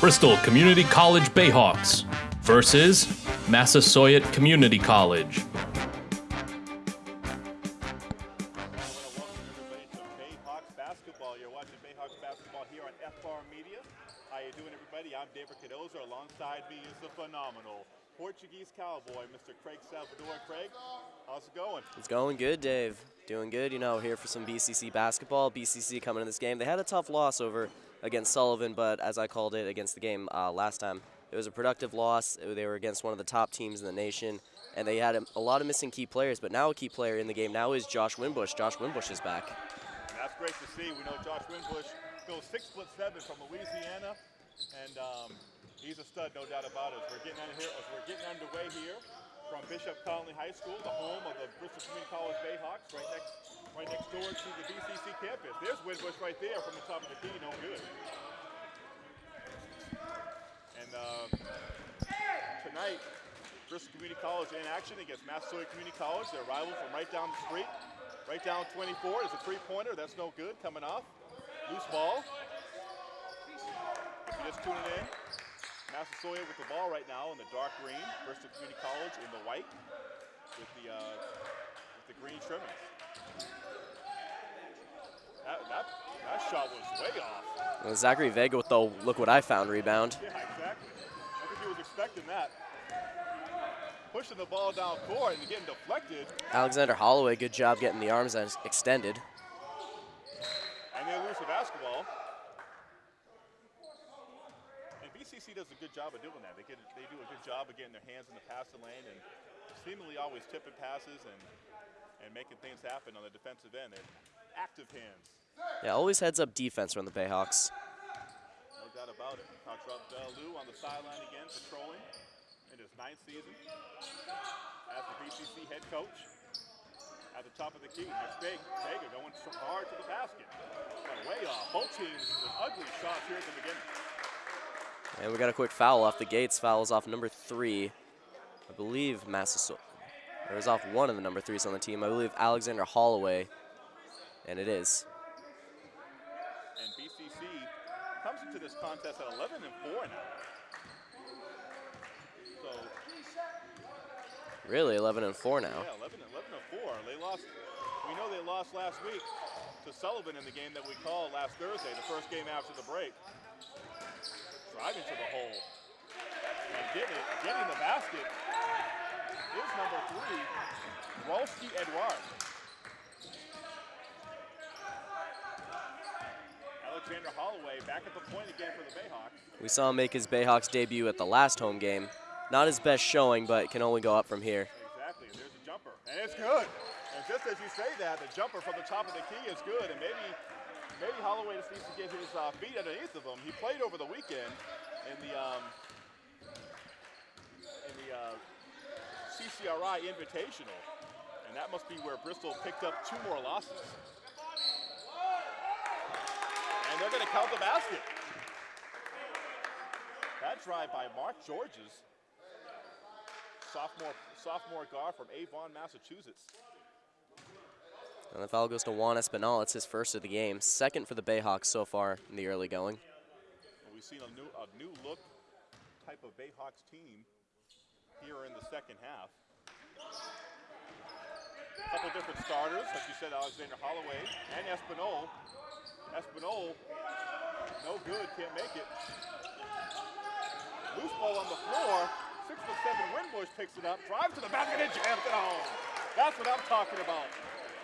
Bristol Community College Bayhawks versus Massasoit Community College. I want to welcome everybody to Bayhawks basketball. You're watching Bayhawks basketball here on FR Media. How you doing, everybody? I'm David Cardoza. Alongside me is the phenomenal Portuguese cowboy, Mr. Craig Salvador. Craig, how's it going? It's going good, Dave. Doing good. You know, here for some BCC basketball. BCC coming in this game. They had a tough loss over against Sullivan, but as I called it against the game uh, last time, it was a productive loss. They were against one of the top teams in the nation, and they had a, a lot of missing key players. But now a key player in the game now is Josh Winbush. Josh Winbush is back. That's great to see. We know Josh Winbush goes six foot seven from Louisiana, and um, he's a stud, no doubt about it. We're getting, here, we're getting underway here from Bishop Connolly High School, the home of the Bristol Community College Bayhawks, right next, right next door to the BCC campus. There's Winbush right there from the top of the key, no good. And uh, tonight, Bristol Community College in action against Massasoit Community College. Their rival from right down the street. Right down 24 is a three-pointer. That's no good. Coming off. Loose ball. If you're just tuning in, Massasoit with the ball right now in the dark green. Bristol Community College in the white with the uh, with the green trimmings. That, that, that shot was way off. Well, Zachary Vega with the look what I found rebound. Yeah, exactly. I think he was expecting that. Pushing the ball down court and getting deflected. Alexander Holloway, good job getting the arms extended. And they lose the basketball. Does a good job of doing that. They, get, they do a good job of getting their hands in the passing lane and seemingly always tipping passes and, and making things happen on the defensive end. They're active hands. Yeah, always heads up defense from the Bayhawks. No doubt about it. Coach uh, Lou on the sideline again, patrolling in his ninth season as the BCC head coach. At the top of the key, it's big. Vega going hard to the basket. Way off. Both teams with ugly shots here at the beginning. And we got a quick foul off the gates. Fouls off number three. I believe Massasoit. Or is off one of the number threes on the team. I believe Alexander Holloway. And it is. And BCC comes into this contest at 11 and 4 now. So Really, 11 and 4 now. Yeah, 11, 11 and 4. They lost. We know they lost last week to Sullivan in the game that we called last Thursday, the first game after the break. Driving to the hole and getting it, getting the basket is number three, Rolski Edouard. Alexander Holloway back at the point again for the Bayhawks. We saw him make his Bayhawks debut at the last home game. Not his best showing, but can only go up from here. Exactly, and there's a jumper, and it's good. And just as you say that, the jumper from the top of the key is good, and maybe maybe Holloway just needs to get his uh, feet underneath of him. He played over the weekend in the um, in the uh, CCRI Invitational, and that must be where Bristol picked up two more losses. And they're going to count the basket. That drive by Mark Georges sophomore sophomore guard from Avon, Massachusetts. And the foul goes to Juan Espinal. It's his first of the game. Second for the Bayhawks so far in the early going. We've seen a new, a new look type of Bayhawks team here in the second half. A couple different starters, like you said, Alexander Holloway and Espinal. Espinal, no good, can't make it. Loose ball on the floor, six foot seven Winbush picks it up, drives to the basket and jams it home. That's what I'm talking about.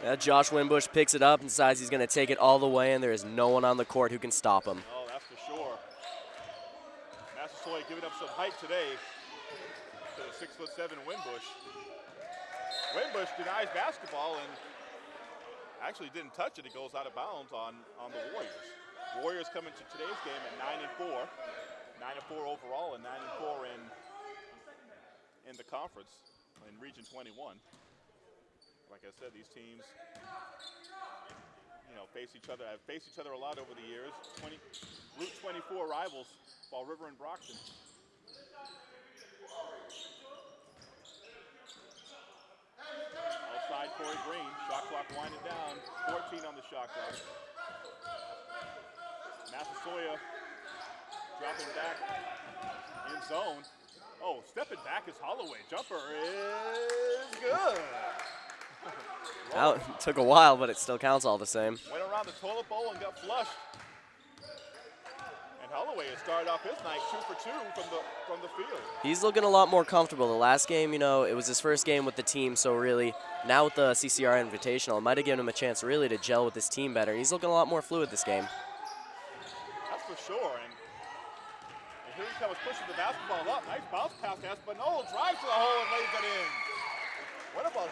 Yeah, Josh Winbush picks it up and decides he's going to take it all the way, and there is no one on the court who can stop him. Oh, that's for sure. Massasoit giving up some height today to the six foot seven Winbush. Winbush denies basketball and actually didn't touch it. It goes out of bounds on, on the Warriors. Warriors coming to today's game at nine and four, nine and four overall, and nine and four in in the conference in Region 21. Like I said, these teams, you know, face each other. I've faced each other a lot over the years. 20, Route 24 rivals, Fall River and Brockton. Outside Corey Green, shot clock winding down. 14 on the shot clock. Massasoit dropping back in zone. Oh, stepping back is Holloway. Jumper is good. Out took a while, but it still counts all the same. Went around the toilet bowl and got flushed. And Holloway has started off his night two for two from the from the field. He's looking a lot more comfortable. The last game, you know, it was his first game with the team, so really now with the CCR Invitational, it might have given him a chance really to gel with his team better. He's looking a lot more fluid this game. That's for sure. And, and here he comes pushing the basketball up. Nice bounce pass to Espinal. Drives to the hole and lays it in.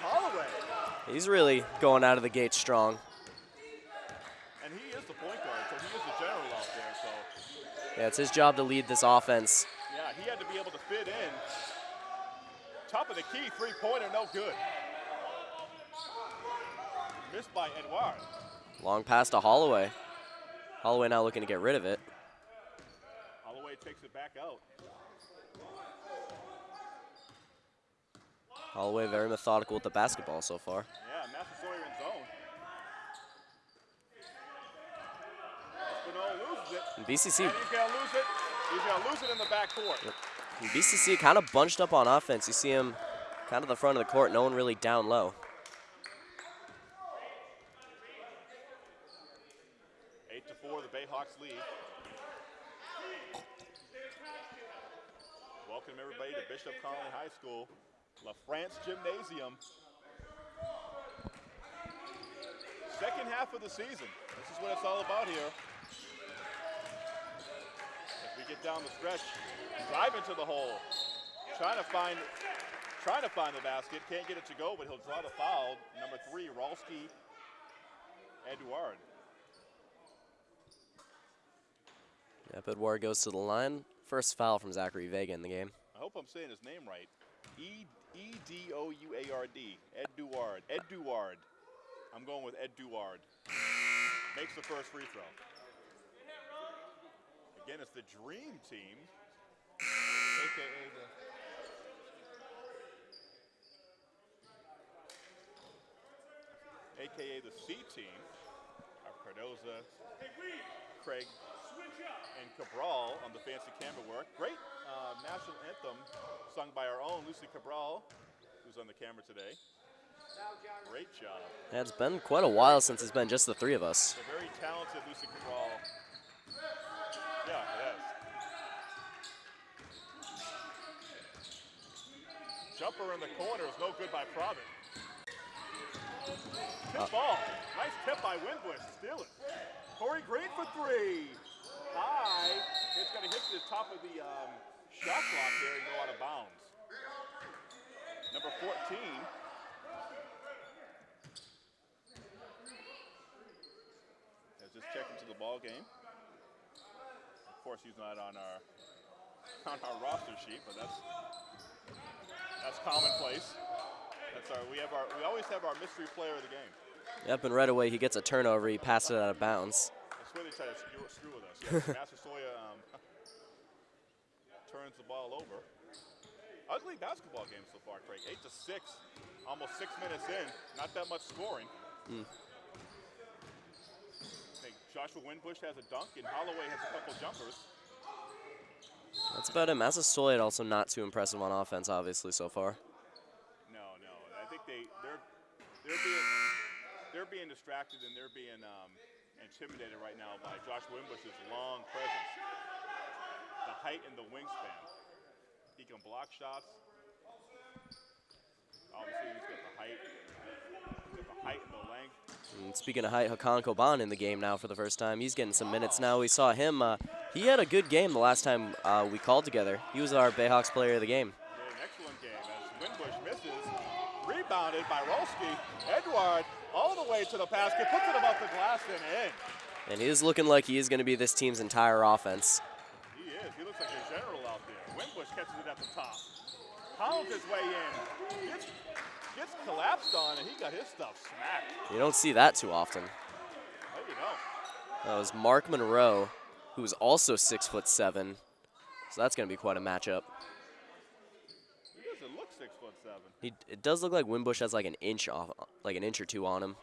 Holloway? He's really going out of the gate strong. And he is the point guard, so he is the general out there. So Yeah, it's his job to lead this offense. yeah, he had to be able to fit in. Top of the key, three-pointer, no good. Missed by Edouard. Long pass to Holloway. Holloway now looking to get rid of it. Holloway takes it back out. Holloway very methodical with the basketball so far. Yeah, Massasoit in zone. Espinal loses it. And BCC, And he's gonna lose it. He's gonna lose it in the backcourt. and BCC kind of bunched up on offense. You see him kind of the front of the court, no one really down low. Eight to four, the Bayhawks lead. Welcome everybody to Bishop Connolly High School, La France Gymnasium. Second half of the season. This is what it's all about here. As we get down the stretch, drive into the hole, trying to find, trying to find the basket. Can't get it to go, but he'll draw the foul. Number three, Rolski Edouard. Yep, Edouard goes to the line. First foul from Zachary Vega in the game. I hope I'm saying his name right. E E D O U A R D. Ed Duard. Ed Duard. I'm going with Ed Duard. Makes the first free throw. Again, it's the Dream Team, aka the. AKA the C team of Cardoza, Craig, and Cabral on the fancy camera work. Great uh, national anthem sung by our own Lucy Cabral, who's on the camera today. Great job. Yeah, it's been quite a while since it's been just the three of us. The very talented Lucy Cabral. Yeah, it has. Jumper in the corner is no good by Provitt. Tip ball. Nice tip by Winbush. Steal it. Corey Green for three. High. It's going to hit the top of the um, shot clock there and go out of bounds. Number 14. Has just checked into the ball game. Of course, he's not on our on our roster sheet, but that's that's commonplace. That's our we have our we always have our mystery player of the game. Yep, and right away he gets a turnover. He passes it out of bounds. I swear they try to screw, screw with us. Yes, Massasoit um, turns the ball over. Ugly basketball game so far, Craig. Eight to six, almost six minutes in. Not that much scoring. Mm. Joshua Winbush has a dunk and Holloway has a couple jumpers. That's about it. Massasoit also not too impressive on offense, obviously, so far. No, no. I think they they're they're being they're being distracted and they're being um, intimidated right now by Josh Winbush's long presence, height and the wingspan. He can block shots. Obviously, he's got the height. He's got the height and the length. And speaking of height, Hakan Koban in the game now for the first time. He's getting some minutes now. We saw him. Uh, he had a good game the last time uh, we called together. He was our Bayhawks player of the game. He an excellent game as Winbush misses. Rebounded by Rolski. Edouard all the way to the basket, puts it above the glass and in. And he is looking like he is going to be this team's entire offense. Looks like a general out there. Winbush catches it at the top. Pounds his way in. Gets, gets collapsed on, and he got his stuff smacked. You don't see that too often. There you go. That was Mark Monroe, who's also six foot seven. So that's going to be quite a matchup. He doesn't look six foot seven. He, it does look like Winbush has like an inch off, like an inch or two on him.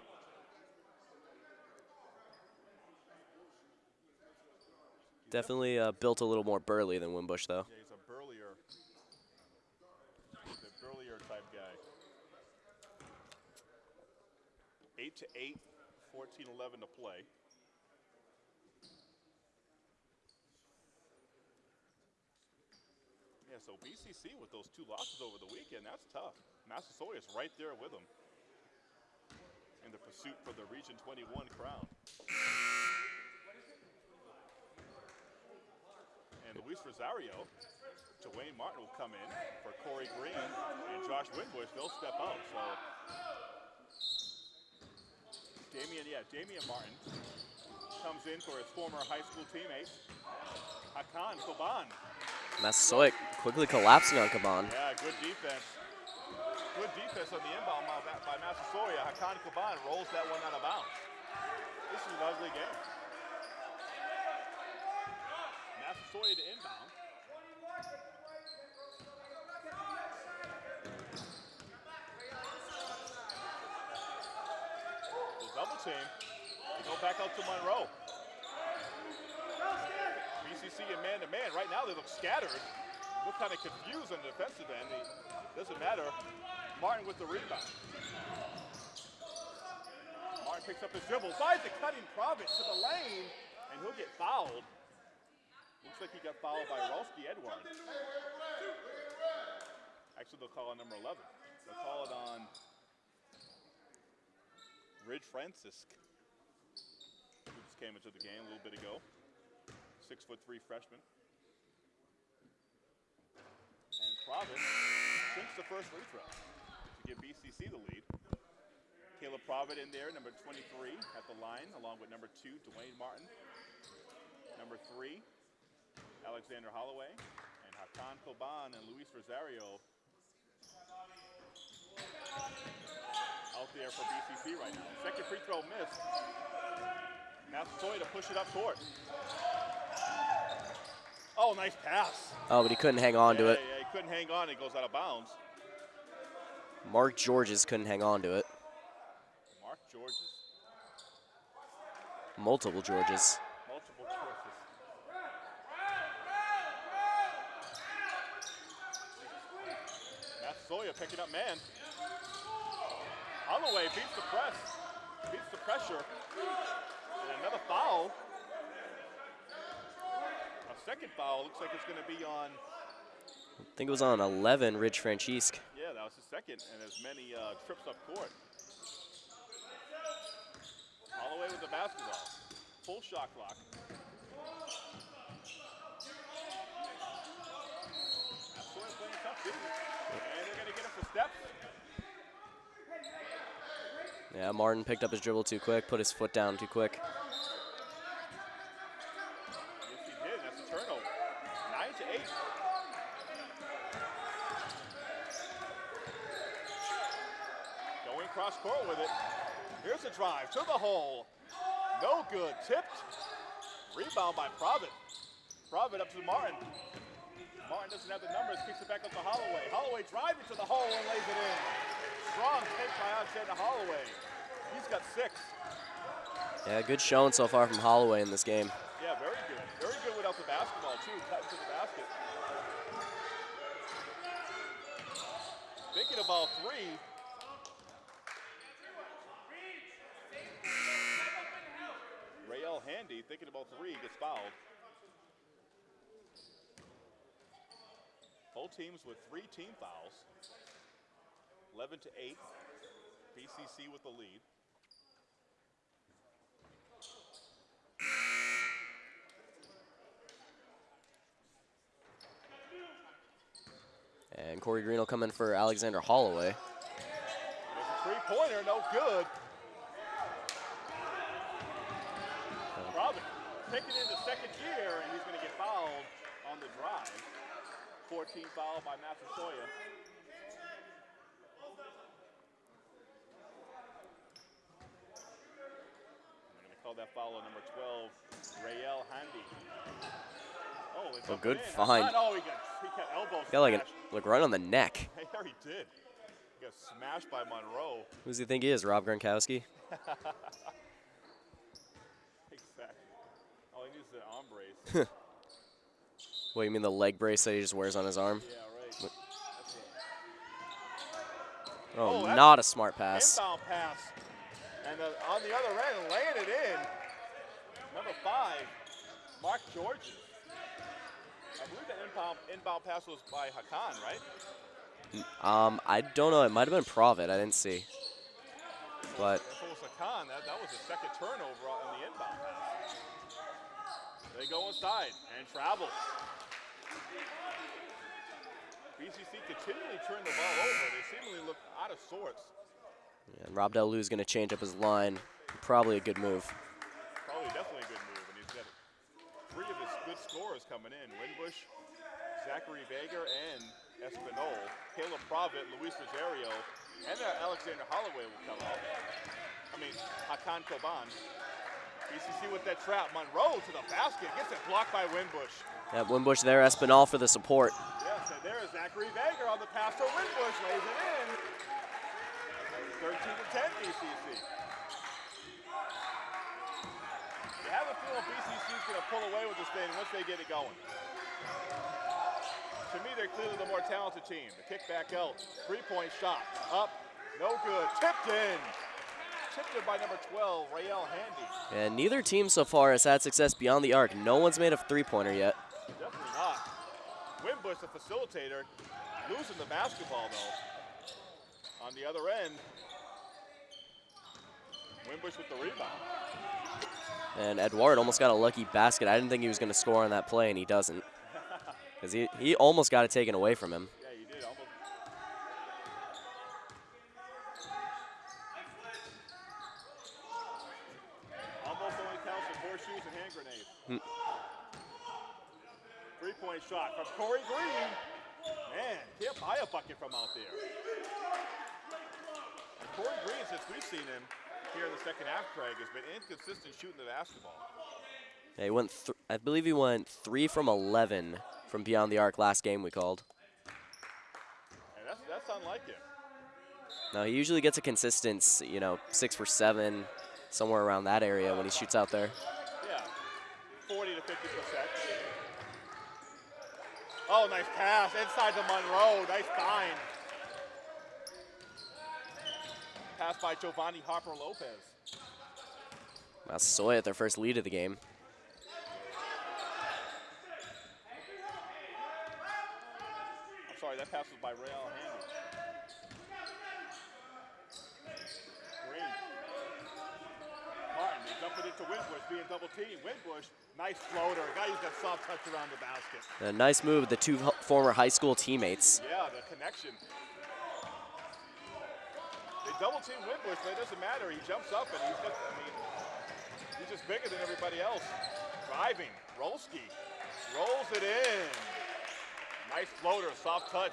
Definitely uh, built a little more burly than Winbush, though. Yeah, he's a burlier, burlier type guy. 8 to 8, 14 11 to play. Yeah, so BCC with those two losses over the weekend, that's tough. Massasoit's right there with them in the pursuit for the Region 21 crown. And Luis Rosario, Dwayne Martin will come in for Corey Green and Josh Winbush. They'll step out. So Damian, yeah, Damian Martin comes in for his former high school teammate, Hakan Koban. Massasoit quickly collapsing on Koban. Yeah, good defense. Good defense on the inbound by, by Massasoit. Hakan Koban rolls that one out of bounds. This is an ugly game. Massasoit to inbound. The double team. They go back out to Monroe. BCC and man to man. Right now they look scattered. Look kind of confused on the defensive end. It doesn't matter. Martin with the rebound. Martin picks up his dribble, finds the cutting Province to the lane, and he'll get fouled. Looks like he got fouled by Rolski Edouard. Actually, they'll call on number 11. They'll call it on Ridge Francis, who just came into the game a little bit ago. Six foot three freshman. And Providence sinks the first free throw to give BCC the lead. Caleb Provitt in there, number 23 at the line, along with number two, Dwayne Martin. Number three, Alexander Holloway, and Hakan Koban and Luis Rosario out there for BCC right now. Second free throw missed. Massasoit to push it up court. Oh, nice pass. Oh, but he couldn't hang on yeah, to it. Yeah, he couldn't hang on. It goes out of bounds. Mark Georges couldn't hang on to it. Mark Georges. Multiple Georges. Multiple choices. Massasoit picking up man. Holloway beats the press, beats the pressure. And another foul. A second foul looks like it's going to be on, I think it was on 11, Ridge Franchisque. yeah, that was the second, and as many uh, trips up court. Holloway with the basketball. Full shot clock. Massasoit playing tough defense. And they're going to get him for steps. Yeah, Martin picked up his dribble too quick, put his foot down too quick. Yes, he did. That's a turnover. Nine to eight. Going cross court with it. Here's a drive to the hole. No good. Tipped. Rebound by Provitt. Provitt up to Martin. Martin doesn't have the numbers. Kicks it back up to Holloway. Holloway driving to the hole and lays it in. Strong take by Alexander Holloway. He's got six. Yeah, good showing so far from Holloway in this game. Yeah, very good. Very good without the basketball, too. Cutting to the basket. Thinking about three. Rayel Handy thinking about three gets fouled. Both teams with three team fouls. 11 to 8. BCC with the lead. And Corey Green will come in for Alexander Holloway. Three-pointer, no good. Robin taking into second year, and he's going to get fouled on the drive. 14 foul by Massasoit. They're going to call that foul on number 12, Rayel Handy. Oh, it's A good in. find. Oh, he got, he got Got like, an, like right on the neck. There he did. He got smashed by Monroe. Who does he think he is, Rob Gronkowski? Exactly. All he needs is an arm brace. What, you mean the leg brace that he just wears on his arm? Yeah, right. What- That's a Oh, Oh, not a smart pass. inbound pass. And the, on the other end, laying it in, number five, Mark Georges. I believe that inbound, inbound pass was by Hakan, right? Um, I don't know. It might have been Provitt. I didn't see. But If it was Hakan, that, that was the second turnover on the inbound pass. They go inside and travel. BCC continually turn the ball over. They seemingly look out of sorts. and Rob Delu is going to change up his line. Probably a good move. Probably definitely a good move, and he's got three of his good scorers coming in. Winbush, Zachary Vega, and Espinal. Caleb Provitt, Luis Rosario, and uh, Alexander Holloway will come out. I mean, Hakan Koban. BCC with that trap. Monroe to the basket. Gets it blocked by Winbush. Yeah, Winbush there. Espinal for the support. Yes, and there is Zachary Vega on the pass to Winbush. Lays it in. 13 to 10 BCC. You have a feeling BCC is going to pull away with this thing once they get it going. To me, they're clearly the more talented team. The kick back out. Three-point shot. Up. No good. Tipped in. Tipped in by number 12, Rael Handy. And neither team so far has had success beyond the arc. No one's made a three-pointer yet. Definitely not. Winbush, the facilitator, losing the basketball though. On the other end, Winbush with the rebound. And Edouard almost got a lucky basket. I didn't think he was going to score on that play, and he doesn't. Because he, he almost got it taken away from him. Yeah, you did. Almost. Almost only counts for horseshoes and hand grenades. Hmm. Three-point shot from Corey Green. Man, can't buy a bucket from out there. And Corey Green, since we've seen him here in the second half, Craig, has been inconsistent shooting the basketball. Yeah, he went. I believe he went three from 11 from beyond the arc last game we called. And that's, that's unlike him. Now he usually gets a consistent, you know, six for seven, somewhere around that area when he shoots out there. Yeah, 40 to 50 percent. Oh, nice pass inside to Monroe. Nice find. Pass by Giovanni Harper Lopez. Massasoit at their first lead of the game. I'm sorry, that pass was by Real Handy. Green. Martin, they dump it into Winbush, being double teamed. Winbush, nice floater. Got to use that soft touch around the basket. A nice move with the two former high school teammates. Yeah, the connection. They double team Winbush, but it doesn't matter. He jumps up and he's got, I mean, he's just bigger than everybody else. Driving, Rolski rolls it in. Nice floater, soft touch,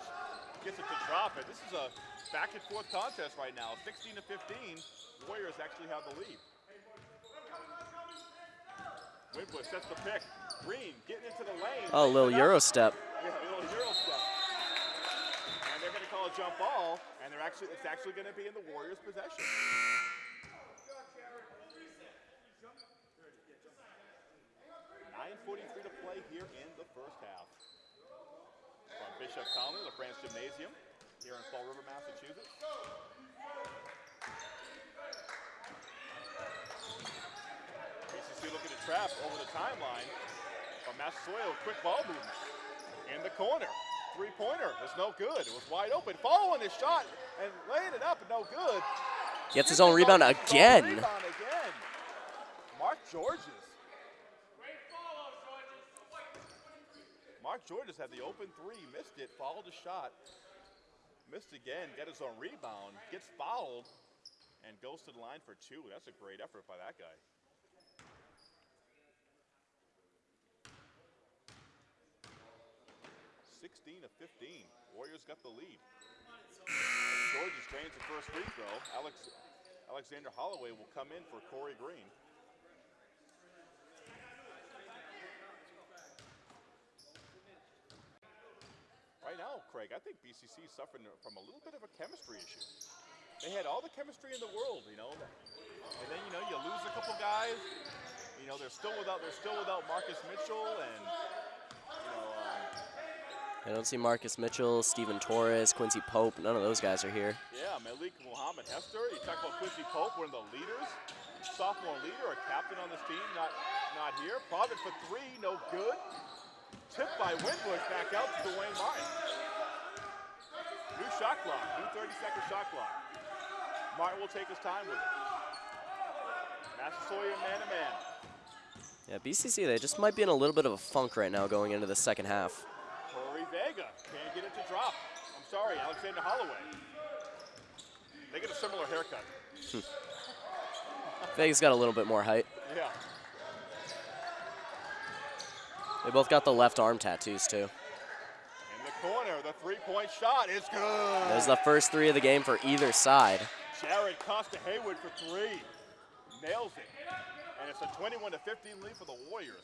gets it to drop it. This is a back and forth contest right now. 16 to 15, Warriors actually have the lead. Winbush sets the pick. Green getting into the lane. Oh, a little lays it up. Euro step. Yeah, a little Euro step. And they're going to call a jump ball, and they're actually it's actually going to be in the Warriors' possession. Nine forty-three to play here in the first half. Bishop the Branch Gymnasium, here in Fall River, Massachusetts. BCC looking to trap over the timeline. From Massasoit, quick ball movement. In the corner. Three-pointer is no good. It was wide open. Following his shot and laying it up, no good. Gets his own rebound again. Rebound again. Mark Georges. Mark Georges had the open three, missed it, followed the shot, missed again, got his own rebound, gets fouled, and goes to the line for two. That's a great effort by that guy. Sixteen to fifteen. Warriors got the lead. Georges drains the first free throw. Alex Alexander Holloway will come in for Corey Green. Right now, Craig, I think BCC is suffering from a little bit of a chemistry issue. They had all the chemistry in the world, you know, and then you know you lose a couple guys. You know they're still without they're still without Marcus Mitchell and you know um, I don't see Marcus Mitchell, Stephen Torres, Quincy Pope. None of those guys are here. Yeah, Malik Muhammad Hester. You talk about Quincy Pope, one of the leaders, sophomore leader, a captain on this team, not not here. Provitt for three, no good. Tipped by Winbush back out to Dwayne Martin. Shot clock, new 30 second shot clock. Martin will take his time with it. Massasoit man to man. Yeah, BCC, they just might be in a little bit of a funk right now going into the second half. Corey Vega can't get it to drop. I'm sorry, Alexander Holloway. They get a similar haircut. Vega's got a little bit more height. Yeah. They both got the left arm tattoos, too. Corner, the three-point shot is good. There's the first three of the game for either side. Jared Costa Haywood for three. Nails it. And it's a 21 to 15 lead for the Warriors.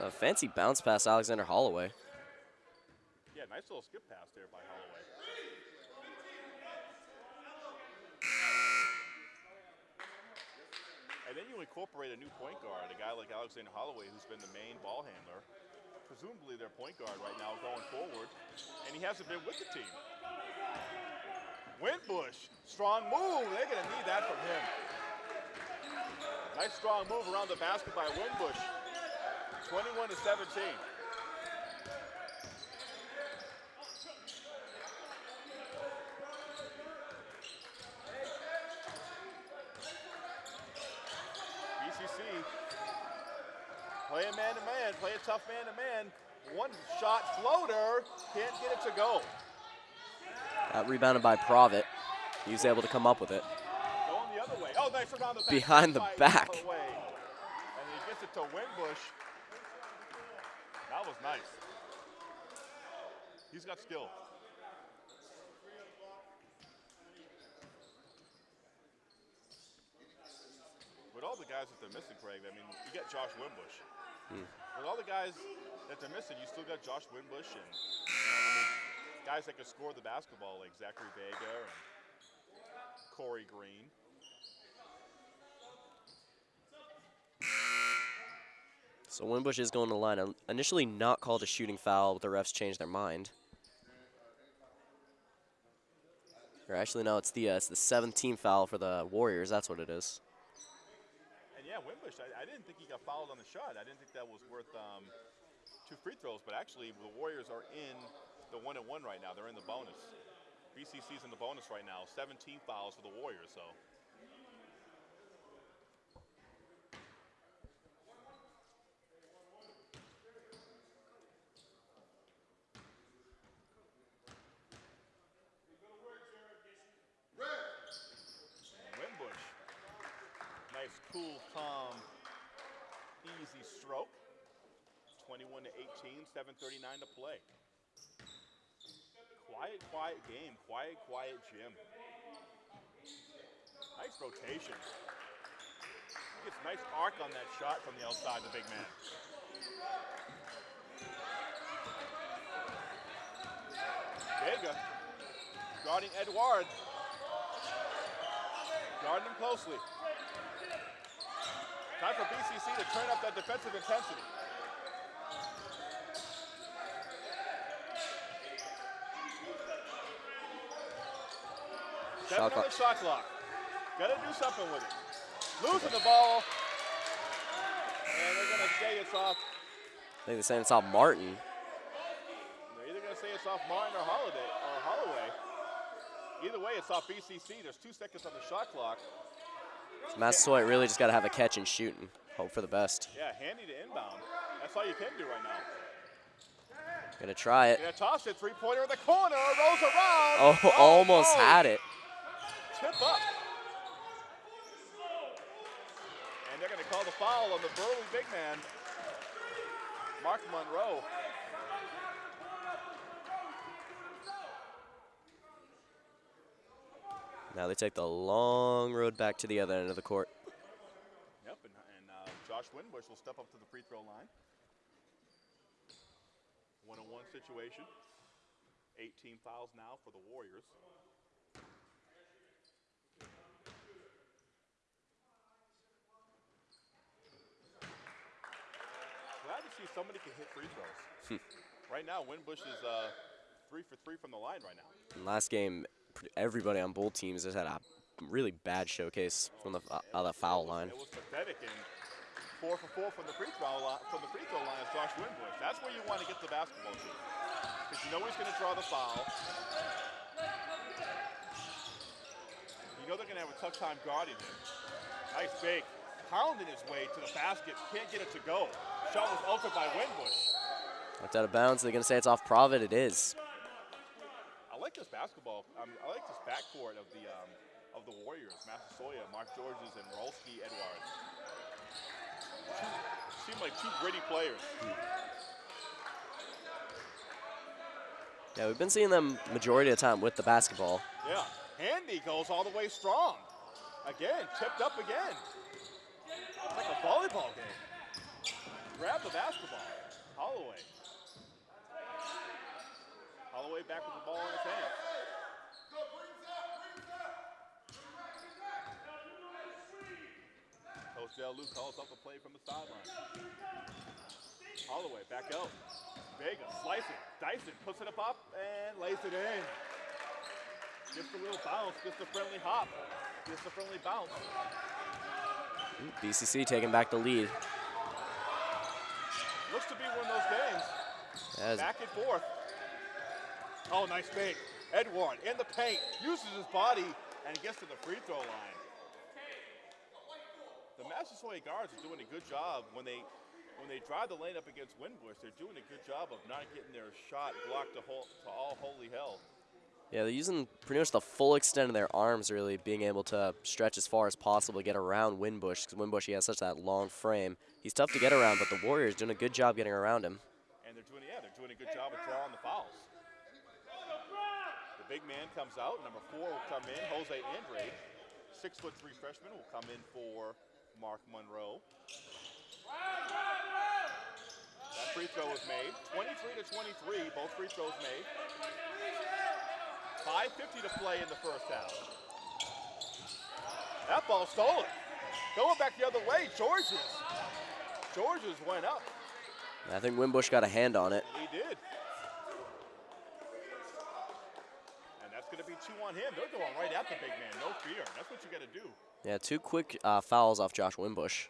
A fancy bounce pass, Alexander Holloway. Yeah, nice little skip pass there by Holloway. And then you incorporate a new point guard, a guy like Alexander Holloway, who's been the main ball handler, presumably their point guard right now going forward, and he hasn't been with the team. Winbush, strong move. They're going to need that from him. Nice strong move around the basket by Winbush. 21 to 17. BCC playing man to man, playing tough man to man. One shot floater, can't get it to go. Got rebounded by Provitt. He was able to come up with it. Going the other way. Oh, nice around the back. Behind the back. And he gets it to Winbush. That was nice. He's got skill. With all the guys that they're missing, Craig, I mean, you get Josh Winbush. With all the guys that they're missing, you still got Josh Winbush and you know, guys that can score the basketball like Zachary Vega and Corey Green. So Winbush is going to the line. Initially not called a shooting foul, but the refs changed their mind. Or actually, no, it's the uh, it's the 17th foul for the Warriors. That's what it is. Yeah, Winbush, I, I didn't think he got fouled on the shot. I didn't think that was worth um, two free throws, but actually the Warriors are in the one and one right now. They're in the bonus. BCC's in the bonus right now. 17 fouls for the Warriors, so. Winbush. Nice, cool, calm, easy stroke. 21 to 18, 7:39 to play. Quiet, quiet game. Quiet, quiet gym. Nice rotation. He gets nice arc on that shot from the outside, the big man. Vega guarding Edouard. Guarding him closely. Time for BCC to turn up that defensive intensity. Shot clock. the shot clock. Gotta do something with it. Losing the ball. And they're gonna say it's off. I think they're saying it's off Martin. They're either gonna say it's off Martin or Holiday or Holloway. Either way, it's off BCC. There's two seconds on the shot clock. So Massasoit really just got to have a catch and shoot and hope for the best. Yeah, handy to inbound. That's all you can do right now. Gonna try it. Gonna toss it, three-pointer in the corner, rolls around. Oh, oh, almost no. had it. Tip up. And they're gonna call the foul on the burly big man, Mark Monroe. Now they take the long road back to the other end of the court. Yep, and, and uh, Josh Winbush will step up to the free throw line. One-on-one situation. 18 fouls now for the Warriors. Glad somebody can hit free throws. right now, Winbush is uh, three for three from the line right now. And last game, everybody on both teams has had a really bad showcase from the uh, uh, the foul line. It was pathetic, and four for four from the free throw line. From the free throw line is Josh Winbush. That's where you want to get the basketball to, because you know he's going to draw the foul. You know they're going to have a tough time guarding him. Nice fake. Pounding his way to the basket, can't get it to go. Shot was altered by Winbush. Knocked out of bounds. They're gonna say it's off Provitt. It is. I like this basketball. Um, I like this backcourt of the um, of the Warriors: Massasoit, Mark Georges, and Rolski Edouards. Two, seem like two gritty players. Yeah, we've been seeing them majority of the time with the basketball. Yeah. Handy goes all the way strong. Again, tipped up again. It's like a volleyball game. Grab the basketball. Holloway. Holloway back with the ball in his hand. Coach Del calls up the play from the sideline. Holloway back out. Vega slicing. Dyson puts it up, up and lays it in. Gets a little bounce, gets a friendly hop, gets a friendly bounce. BCC taking back the lead. Looks to be one of those games. As Back and forth. Oh, nice fake. Edouard in the paint, uses his body, and gets to the free throw line. The Massasoit guards are doing a good job when they when they drive the lane up against Winbush. They're doing a good job of not getting their shot blocked to, whole, to all holy hell. Yeah, they're using pretty much the full extent of their arms, really, being able to stretch as far as possible to get around Winbush. Because Winbush, he has such that long frame. He's tough to get around, but the Warriors doing a good job getting around him. And they're doing, yeah, they're doing a good job of drawing the fouls. The big man comes out. Number four will come in. Jose Andre, six foot three freshman, will come in for Mark Monroe. That free throw was made. 23 to 23, both free throws made. 5.50 to play in the first half. That ball stolen. Going back the other way, Georges. Georges went up. I think Winbush got a hand on it. He did. And that's going to be two on him. They're going right at the big man. No fear. That's what you got to do. Yeah, two quick uh, fouls off Josh Winbush.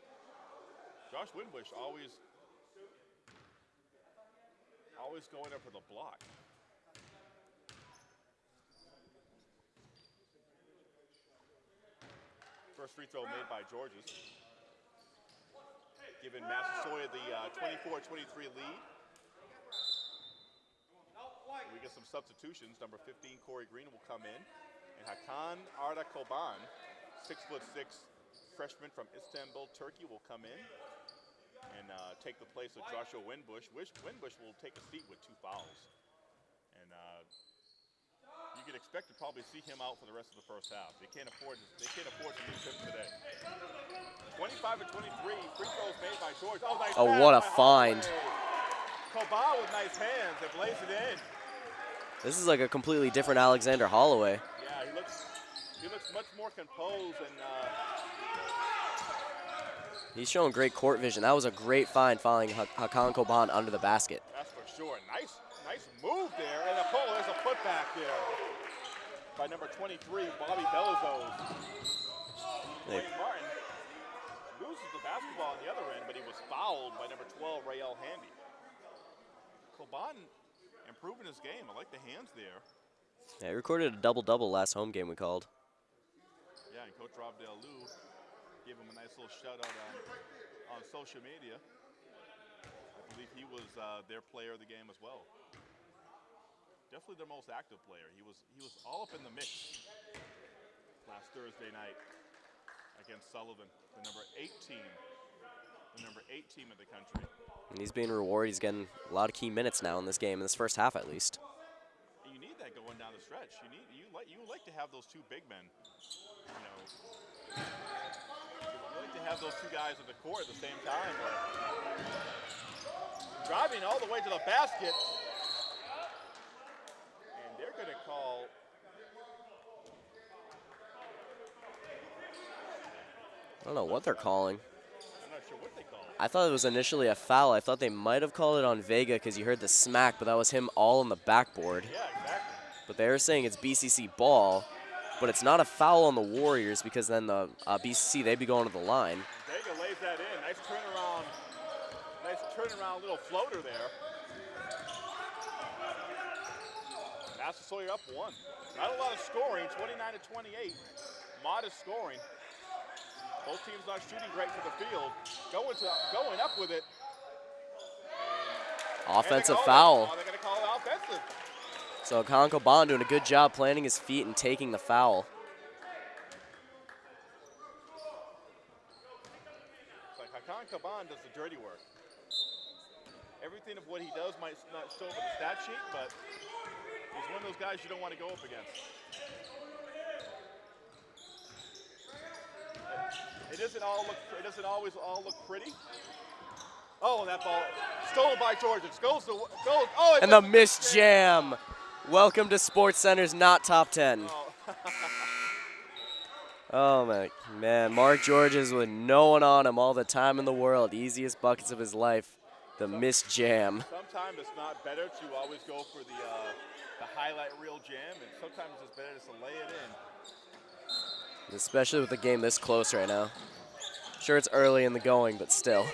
Josh Winbush always, always going up for the block. First free throw made by Georges. Giving Massasoit the 24-23 lead. We get some substitutions. Number 15, Corey Green will come in. And Hakan Arda Koban, six foot six freshman from Istanbul, Turkey, will come in and uh, take the place of Joshua Winbush. Winbush will take a seat with two fouls. You can expect to probably see him out for the rest of the first half. They can't afford to, they can't afford to lose him today. 25 and 23, free throws made by George. Oh, nice Oh, what a find. Holloway. With nice hands and lays it in. This is like a completely different Alexander Holloway. Yeah, he looks he looks much more composed and uh, He's showing great court vision. That was a great find, Ha- Hakan Koban under the basket. that's for sure. Nice, nice move there, and a pull. There's a putback there by number 23, Bobby Belizos. Hey. Wayne Martin loses the basketball on the other end, but he was fouled by number 12, Rael Handy. Koban improving his game. I like the hands there. Yeah, he recorded a double-double last home game we called. Yeah, and Coach Rob Del Lou gave him a nice little shout out on, on social media. I believe he was uh, their player of the game as well. Definitely their most active player. He was he was all up in the mix last Thursday night against Sullivan, the number eight team, the number eight team in the country. And he's being rewarded. He's getting a lot of key minutes now in this game, in this first half at least. You need that going down the stretch. You need you like you like to have those two big men. You know, you like to have those two guys on the court at the same time. But driving all the way to the basket, and they're going to call. I don't know what they're calling. I'm not sure what they call. I thought it was initially a foul. I thought they might have called it on Vega because you heard the smack, but that was him all on the backboard. Yeah, exactly. But they are saying it's BCC ball, but it's not a foul on the Warriors because then the uh, BCC, they'd be going to the line. Vega lays that in. Nice turnaround. Nice turnaround little floater there. Massasoit up one. Not a lot of scoring, 29 to 28. Modest scoring. Both teams not shooting great to the field. Going to going up with it. And Offensive they call it. foul. Oh, they're gonna call it offensive. So Colin Koban doing a good job planting his feet and taking the foul. Like Hakan Koban does the dirty work. Everything of what he does might not show up in the stat sheet, but he's one of those guys you don't want to go up against. It doesn't all look. It doesn't always all look pretty. Oh, that ball stolen by Georgia. Goes to goes. Oh, it And the miss jam. Welcome to Sports Center's not top 10. Oh, Oh my man, Mark Georges with no one on him all the time in the world. Easiest buckets of his life. The miss jam. sometimes it's not better to always go for the uh, the highlight reel jam, and sometimes it's better just to lay it in. Especially with the game this close right now. Sure, it's early in the going, but still.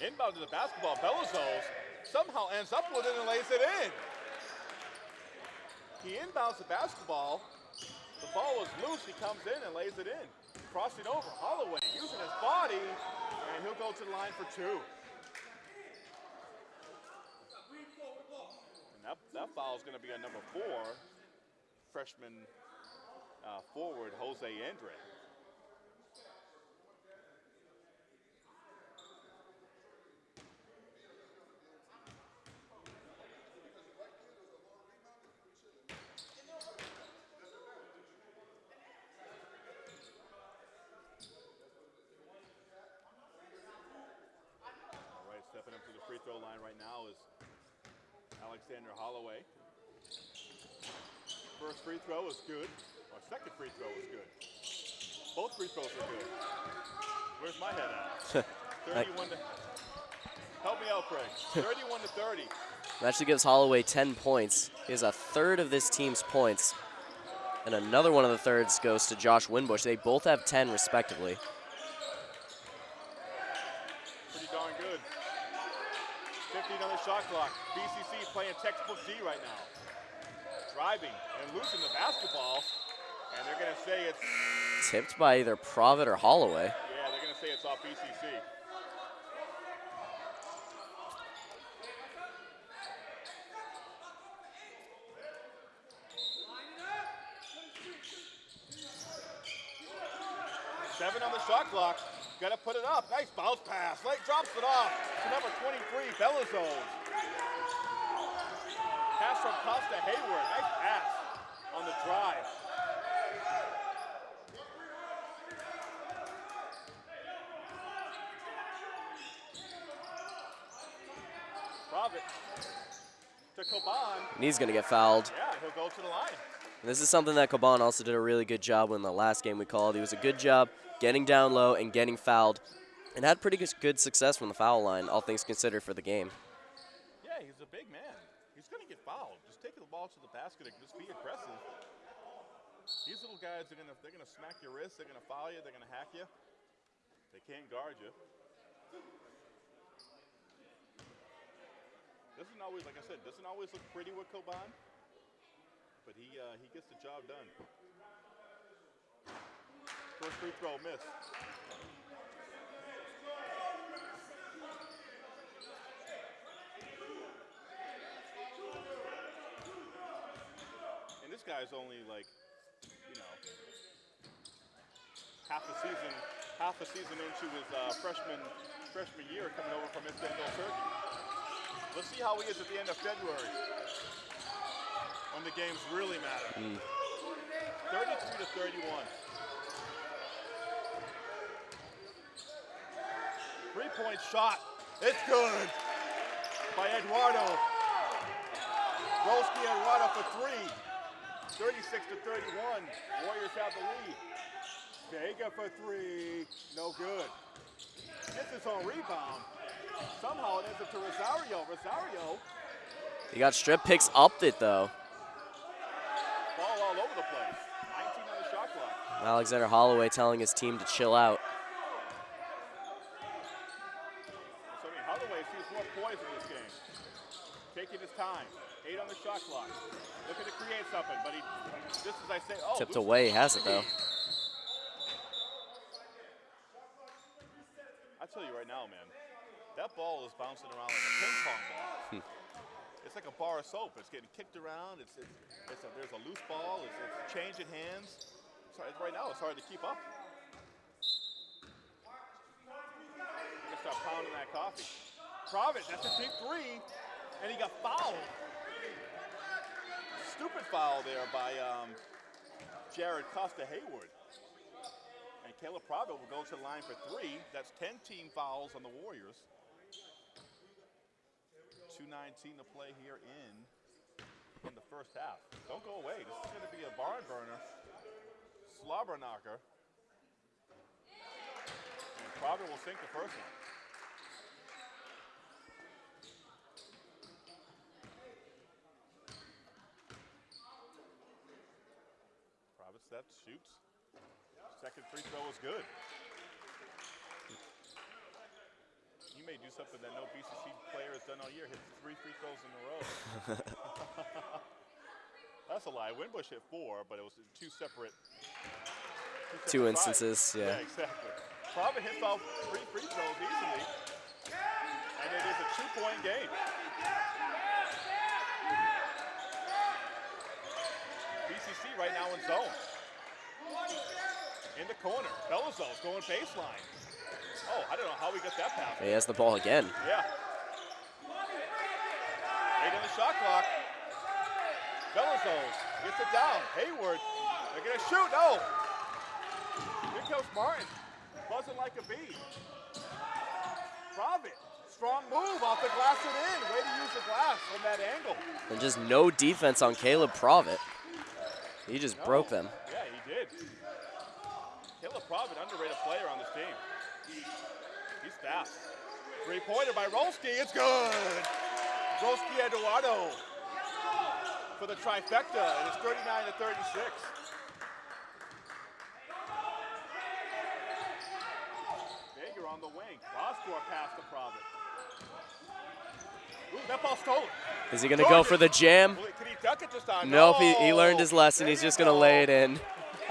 Inbound to the basketball, Belazos somehow ends up with it and lays it in. He inbounds the basketball. The ball was loose. He comes in and lays it in. Crossing over, Holloway using his body, and he'll go to the line for two. And that, that foul is going to be on number four, freshman uh, forward Jose Andre. All right, stepping up to the free throw line right now is Alexander Holloway. First free throw is good. Second free throw is good. Both free throws are good. Where's my head at? 31 to. Help me out, Craig. 31 to 30. That actually gives Holloway 10 points. He has a third of this team's points. And another one of the thirds goes to Josh Winbush. They both have 10 respectively. Pretty darn good. 15 on the shot clock. BCC playing textbook D right now. Driving and losing the basketball. And they're going to say it's, Tipped by either Provitt or Holloway. yeah, they're going to say it's off BCC. Seven on the shot clock. Got to put it up. Nice bounce pass. Lake drops it off to number 23, Belazos. Pass from Costa Hayward. Nice pass on the drive. Provitt to Koban. And he's going to get fouled. Yeah, he'll go to the line. And this is something that Koban also did a really good job in the last game we called. He was a good job getting down low and getting fouled. And had pretty good- good success from the foul line, all things considered, for the game. Yeah, he's a big man. He's going to get fouled. Just take the ball to the basket and just be aggressive. These little guys are going to they're going to smack your wrist. They're going to foul you. They're going to hack you. They can't guard you. Doesn't always, like I said, doesn't always look pretty with Koban, but he uh, he gets the job done. First free throw miss. And this guy's only like, you know, half a season, half a season into his uh, freshman freshman year coming over from Istanbul, Turkey. Let's see how he is at the end of February when the games really matter. Hmm. 33 to 31. Three-point shot. It's good by Edouard. Rolski Edouard for three. 36 to 31. Warriors have the lead. Vega for three. No good. gets his own rebound. Somehow it ends up to Rosario. Rosario, He got strip picks up it though. ball all over the place. 19 on the shot clock. Alexander Holloway telling his team to chill out. So, I mean, Holloway sees more poise in this game. Taking his time. Eight on the shot clock. Looking to create something, but he, just as I say, oh, Tipped away, he has it though. I tell you right now, man, that ball is bouncing around like a ping pong ball. Hmm. it's like a bar of soap. It's getting kicked around. It's, it's, it's a, there's a loose ball. It's, it's changing hands. It's hard, right now, it's hard to keep up. Can start pounding that coffee. Provitt, that's a deep three, and he got fouled. Stupid foul there by um, Jared Costa Hayward. And Caleb Provitt will go to the line for three. That's 10 team fouls on the Warriors. 2.19 to play here in in the first half. Don't go away. This is going to be a barn burner. Slobber knocker. And Provitt will sink the first one. Provitt steps, shoots. Second free throw is good. He may do something that no BCC player has done all year, hit three free throws in a row. That's a lie. Winbush hit four, but it was two separate. Two separate instances, sides. yeah. exactly. Provitt hits all three free throws easily, and it is a two-point game. BCC right now in zone. In the corner, Belazos going baseline. Oh, I don't know how we got that pass. He has the ball again. Yeah. Eight on the shot clock. Belazos gets it down. Hayward, they're gonna shoot. No. Here comes Martin. Buzzing like a bee. Provitt, strong move off the glass and in. Way to use the glass from that angle. And just no defense on Caleb Provitt. He just broke them. Yeah, he did. Caleb Provitt, underrated player on this team. He's fast. Three-pointer by Rolski. It's good. Rolski Edouard for the trifecta, and it's 39 to 36. Baker on the wing. Court pass to Provitt. Ooh, that ball stolen. Is he gonna go for the jam? Can he duck it this time? Nope, he, he learned his lesson. He's just gonna lay it in.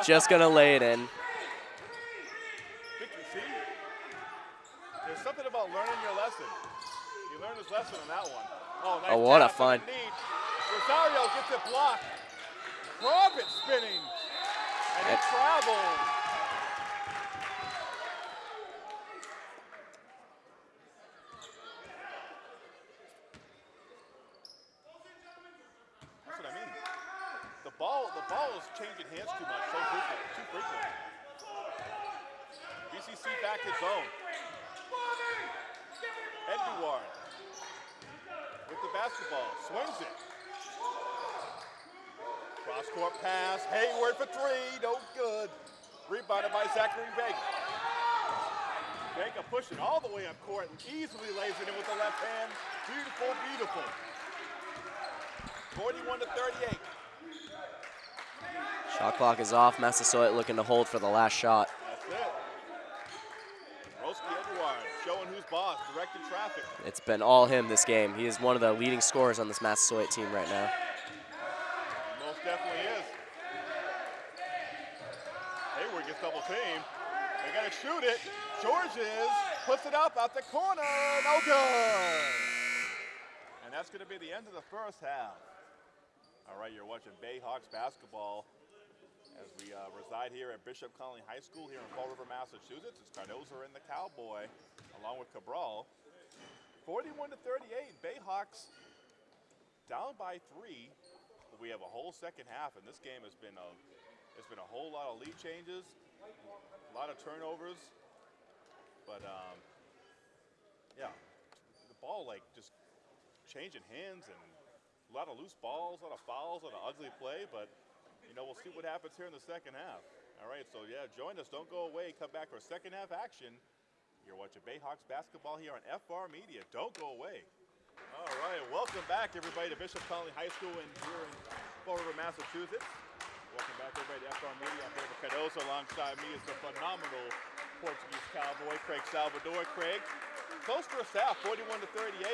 Just gonna lay it in. Think you see? There's learning your lesson. He learned his lesson on that one. Oh, nice Oh, what a find. Rosario gets it blocked. Provitt spinning. And it travels. That's what I mean. The ball, the ball is changing hands too much, so frequently, too frequently. BCC back in zone. Edouard with the basketball, swings it. Cross court pass, Hayward for three, no good. Rebounded by Zachary Vega. Vega pushing all the way up court and easily lays it in with the left hand. Beautiful, beautiful. 41 to 38. Shot clock is off. Massasoit looking to hold for the last shot. That's it. Roski Edouard showing who's boss, directing traffic. It's been all him this game. He is one of the leading scorers on this Massasoit team right now. Most definitely is. Hayward gets double teamed. They gotta shoot it. Georges puts it up out the corner. No good. And that's gonna be the end of the first half. All right, you're watching Bayhawks basketball as we uh, reside here at Bishop Connolly High School here in Fall River, Massachusetts. It's Cardoza and the Cowboy, along with Cabral. 41 to 38. Bayhawks down by three. We have a whole second half, and this game has been a it's been a whole lot of lead changes, a lot of turnovers. But um, yeah, the ball like just changing hands and a lot of loose balls, a lot of fouls, a lot of ugly play. But you know, we'll see what happens here in the second half. All right, so yeah, join us. Don't go away. Come back for second half action You're watching Bayhawks basketball here on FR Media. Don't go away. All right, welcome back everybody to Bishop Connolly High School in here in Fall River, Massachusetts. Welcome back everybody to FR Media. I'm David Cardoza. Alongside me is the phenomenal Portuguese cowboy, Craig Salvador. Craig, close a staff, 41 to 38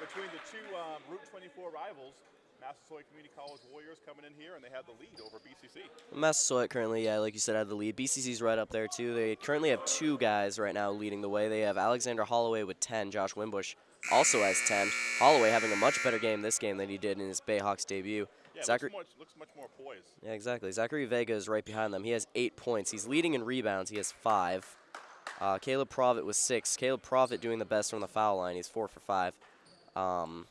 between the two um, Route 24 rivals. Massasoit Community College Warriors coming in here, and they have the lead over BCC. Massasoit currently, yeah, like you said, had the lead. BCC's right up there too. They currently have two guys right now leading the way. They have Alexander Holloway with 10. Josh Winbush also has 10. Holloway having a much better game this game than he did in his Bayhawks debut. Yeah, Zachary, looks, much, looks much more poised. yeah, exactly. Zachary Vega is right behind them. He has eight points. He's leading in rebounds. He has five. Uh, Caleb Provitt with six. Caleb Provitt doing the best from the foul line. He's four for five. Um,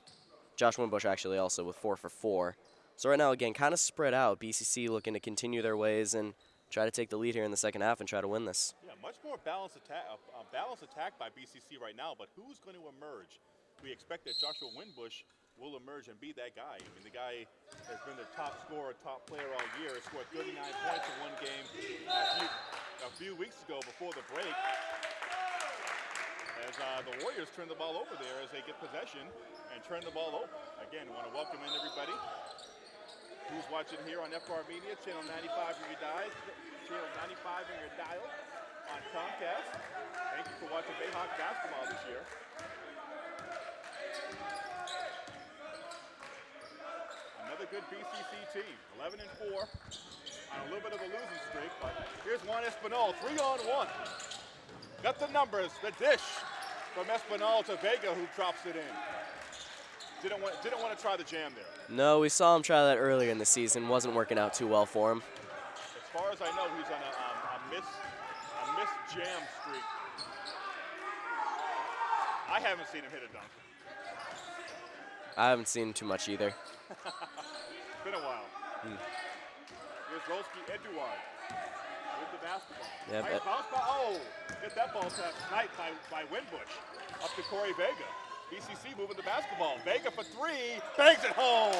Josh Winbush actually also with four for four. So right now, again, kind of spread out. BCC looking to continue their ways and try to take the lead here in the second half and try to win this. Yeah, much more balanced attack, uh, balanced attack by BCC right now. But who's going to emerge? We expect that Joshua Winbush will emerge and be that guy. I mean, the guy has been the top scorer, top player all year. Scored 39 points in one game a few, a few weeks ago before the break. As uh, the Warriors turn the ball over there as they get possession and turn the ball over. Again, want to welcome in everybody who's watching here on FR Media, channel 95 in your dial, channel 95 in your dial on Comcast. Thank you for watching Bayhawk basketball this year. Another good BCC team, 11 and 4, on a little bit of a losing streak, but here's Juan Espinal, three on one. Got the numbers, the dish from Espinal to Vega who drops it in. Didn't want, didn't want to try the jam there. No, we saw him try that earlier in the season. Wasn't working out too well for him. As far as I know, he's on a, um, a miss a miss jam streak. I haven't seen him hit a dunk. I haven't seen too much either. It's been a while. Here's Rolski Edouard with the basketball. Yeah, nice but- bounce ball. Oh, hit that ball tap tight by, by Winbush. Up to Corey Vega. BCC moving the basketball. Vega for three. Bangs it home.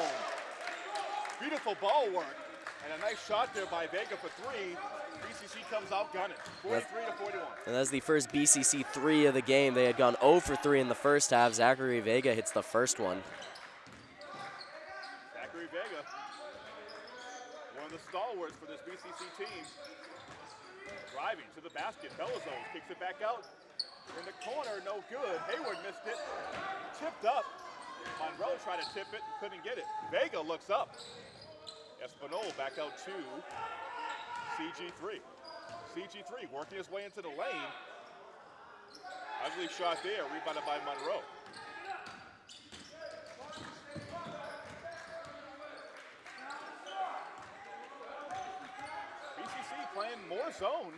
Beautiful ball work. And a nice shot there by Vega for three. BCC comes out gunning. 43 to 41. And that's the first BCC three of the game. They had gone 0 for 3 in the first half. Zachary Vega hits the first one. Zachary Vega, one of the stalwarts for this BCC team. Driving to the basket. Belazos kicks it back out. In the corner, no good. Hayward missed it. Tipped up. Monroe tried to tip it, couldn't get it. Vega looks up. Espinal back out to CG3. CG3 working his way into the lane. Ugly shot there, rebounded by Monroe. BCC playing more zone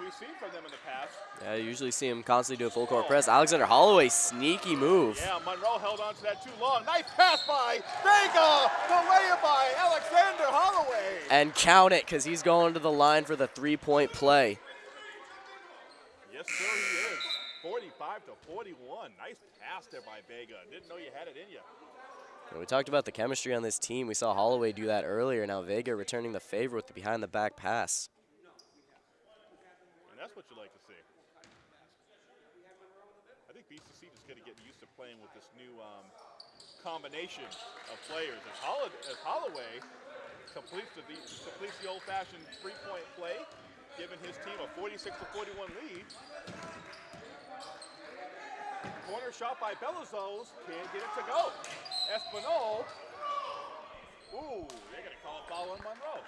we've seen from them in the past. Yeah, you usually see him constantly do a full court press. Alexander Holloway, sneaky move. Yeah, Monroe held on to that too long. Nice pass by Vega. The layup by Alexander Holloway. And count it, because he's going to the line for the three-point play. Yes, sir, he is. 45 to 41. Nice pass there by Vega. Didn't know you had it in you. We talked about the chemistry on this team. We saw Holloway do that earlier. Now Vega returning the favor with the behind-the-back pass. That's what you like to see. I think BCC just going to get used to playing with this new um, combination of players. As, Holloway, as Holloway completes the, completes the old-fashioned three-point play, giving his team a 46 to 41 lead. Corner shot by Belazos, can't get it to go. Espinal, ooh, they're going to call a foul on Monroe.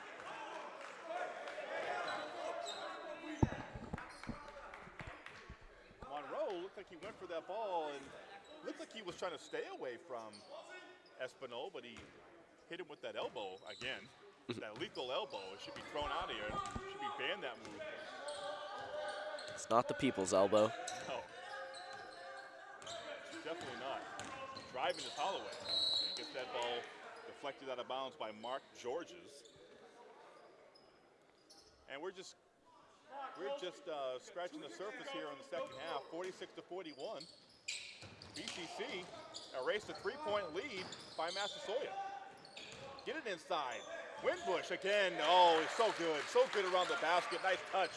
Oh, Monroe looked like he went for that ball and looked like he was trying to stay away from Espinal, but he hit him with that elbow again. that lethal elbow. It should be thrown out of here. It should be banned that move. It's not the people's elbow. No. Definitely not. Driving is Holloway. And gets that ball deflected out of bounds by Mark Georges. And we're just we're just uh, scratching the surface here on the second half. 46 to 41. BCC erased a three-point lead by Massasoit. Get it inside. Winbush again. Oh, he's so good. So good around the basket. Nice touch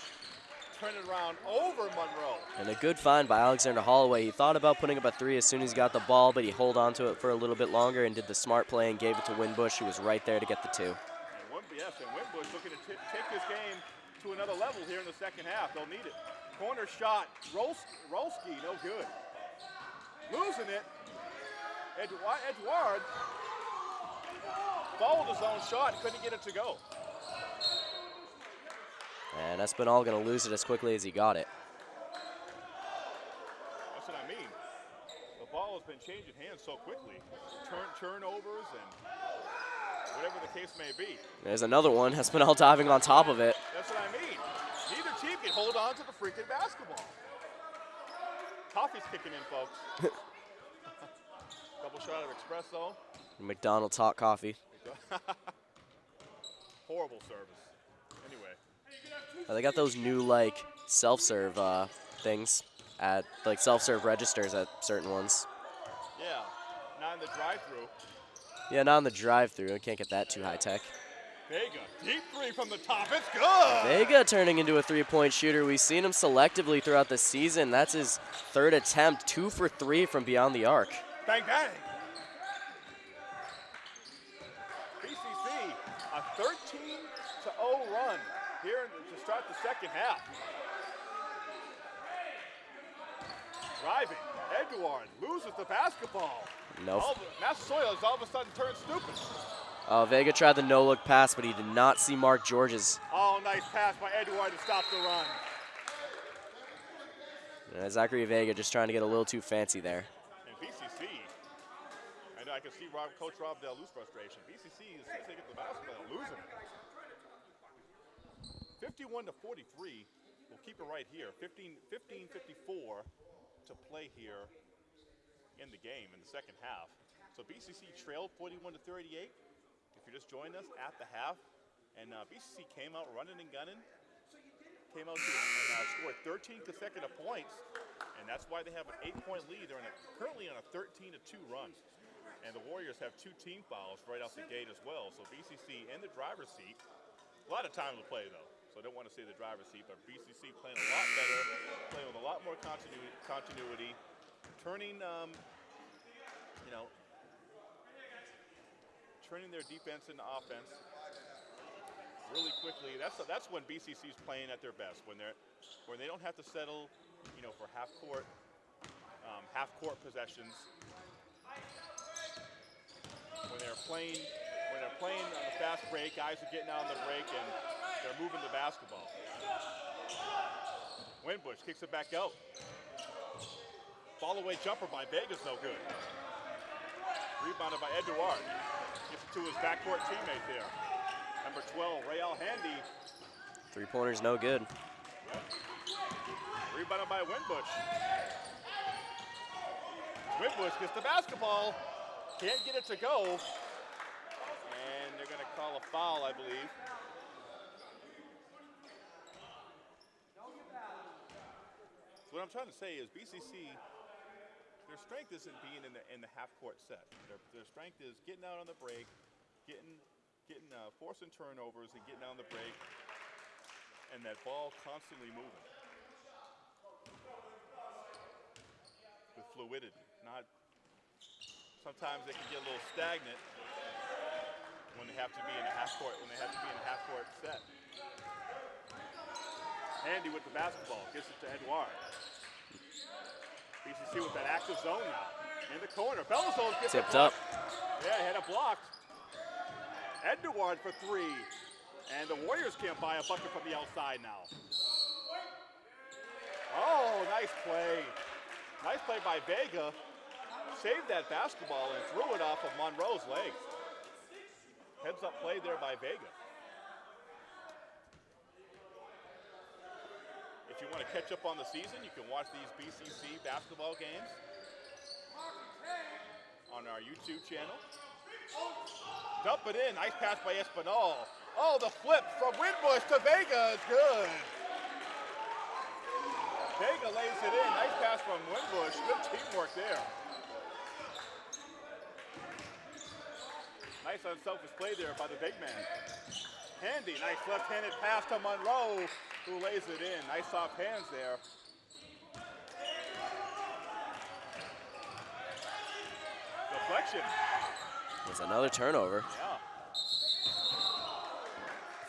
turn it around over Monroe. And a good find by Alexander Holloway. He thought about putting up a three as soon as he got the ball, but he held on to it for a little bit longer and did the smart play and gave it to Winbush, who was right there to get the two. And Wim, yes, and Winbush looking to take this game to another level here in the second half. They'll need it. Corner shot, Rolski, Rolski no good. Losing it. Edouard, Edouard followed his own shot, couldn't get it to go. And Espinal going to lose it as quickly as he got it. That's what I mean. The ball has been changing hands so quickly. Turn turnovers and whatever the case may be. There's another one. Espinal diving on top of it. That's what I mean. Neither team can hold on to the freaking basketball. Coffee's kicking in, folks. Double shot of espresso. McDonald's hot coffee. Horrible service. Anyway, Uh, They got those new like self-serve uh, things at like self-serve registers at certain ones. yeah, not in the drive-through. Yeah, not in the drive-through. I can't get that too high tech. Vega, deep three from the top. It's good. Vega turning into a three-point shooter. We've seen him selectively throughout the season. That's his third attempt, two for three from beyond the arc. Bang bang. BCC, a 13 to 0 run here to start the second half. Driving, Edouard loses the basketball. No. All the, Massasoit all of a sudden turned stupid. Uh, Vega tried the no-look pass, but he did not see Mark Georges. Oh, nice pass by Edouard to stop the run. Uh, Zachary Vega just trying to get a little too fancy there. And BCC, I know I can see Rob, Coach Rob Delu's frustration. BCC, as soon as they get the basketball, losing it. 51 to 43. We'll keep it right here. 15, 15 54 to play here in the game in the second half. So BCC trailed 41 to 38. If you're just joining us at the half, and uh, BCC came out running and gunning, came out to, and uh, scored 13 consecutive points, and that's why they have an eight-point lead. They're a, currently on a 13 to 2 run, and the Warriors have two team fouls right off the gate as well. So BCC in the driver's seat. A lot of time to play though, so I don't want to say the driver's seat, but BCC playing a lot better, playing with a lot more continuity turning, um, you know, turning their defense into offense really quickly. That's that's when BCC's playing at their best. When they're when they don't have to settle, you know, for half court um, half court possessions. When they're playing when they're playing on the fast break, guys are getting out on the break and they're moving the basketball. Winbush kicks it back out. Fall away jumper by Vegas, no good. Rebounded by Edouard. Gets it to his backcourt teammate there. Number 12, Rayal Handy. Three-pointer's no good. Rebounded by Winbush. Winbush gets the basketball. Can't get it to go. And they're going to call a foul, I believe. So what I'm trying to say is BCC, their strength isn't being in the in the half court set. Their, their strength is getting out on the break, getting getting uh, forcing turnovers and getting out on the break, and that ball constantly moving with fluidity. Not sometimes they can get a little stagnant when they have to be in a half court when they have to be in a half court set. Handy with the basketball, gets it to Edouard. BCC with that active zone now. In the corner. Belzold gets Tipped up. Yeah, he had it blocked. Edouard for three. And the Warriors can't buy a bucket from the outside now. Oh, nice play. Nice play by Vega. Saved that basketball and threw it off of Monroe's leg. Heads up play there by Vega. You want to catch up on the season, you can watch these BCC basketball games on our YouTube channel. Dump it in. Nice pass by Espinal. Oh, the flip from Winbush to Vega is good. Vega lays it in. Nice pass from Winbush. Good teamwork there. Nice unselfish play there by the big man. Handy, nice left-handed pass to Monroe. Who lays it in. Nice soft hands there. Deflection. It's another turnover. Yeah.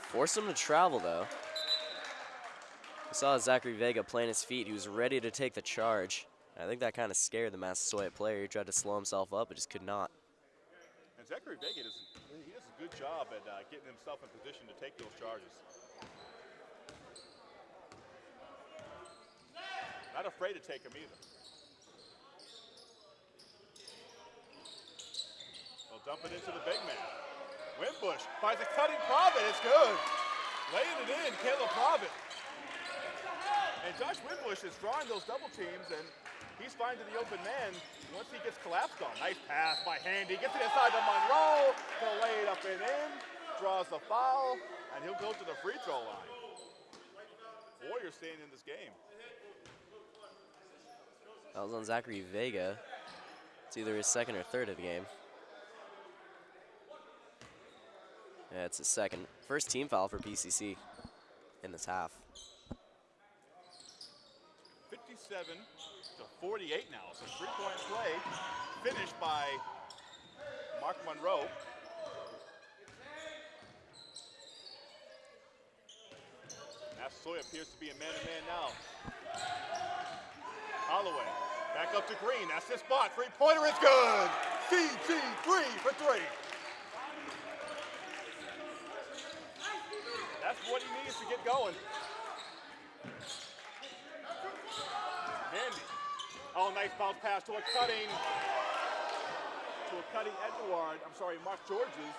Forced him to travel, though. We saw Zachary Vega plant his feet. He was ready to take the charge. I think that kind of scared the Massasoit player. He tried to slow himself up, but just could not. And Zachary Vega does, he does a good job at uh, getting himself in position to take those charges. Not afraid to take them either. They'll dump it into the big man. Winbush finds a cutting Provitt. It's good. Laying it in, Caleb Provitt. And Josh Winbush is drawing those double teams, and he's finding the open man once he gets collapsed on. Nice pass by Handy. Gets it inside to Monroe. He'll lay it up and in. Draws the foul, and he'll go to the free throw line. Warriors staying in this game. That was on Zachary Vega. It's either his second or third of the game. Yeah, it's his second. First team foul for BCC in this half. 57 to 48 now. So three-point play finished by Mark Monroe. Massasoit appears to be a man-to-man now. Holloway back up to Green. That's his spot. Three-pointer is good. CG3 for three. That's what he needs to get going. Handy. Oh, nice bounce pass to a cutting, to a cutting Edouard. I'm sorry, Mark Georges.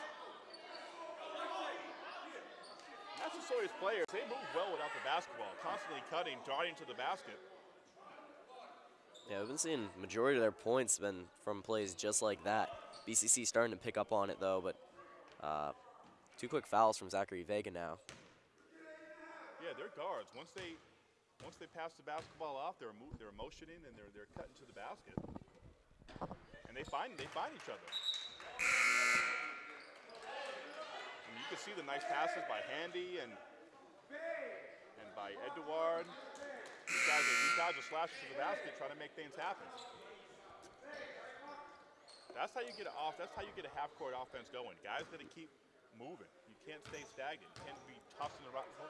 Massasoit's players, they move well without the basketball, constantly cutting, darting to the basket. Yeah, we've been seeing majority of their points been from plays just like that. BCC starting to pick up on it though, but uh, two quick fouls from Zachary Vega now. Yeah, they're guards. Once they once they pass the basketball off, they're mo- they're motioning and they're they're cutting to the basket, and they find they find each other. And you can see the nice passes by Handy and and by Edouard. These guys are these guys are slashing to the basket, trying to make things happen. That's how you get it off. That's how you get a half-court offense going. Guys got to keep moving. You can't stay stagnant. You can't be tossing,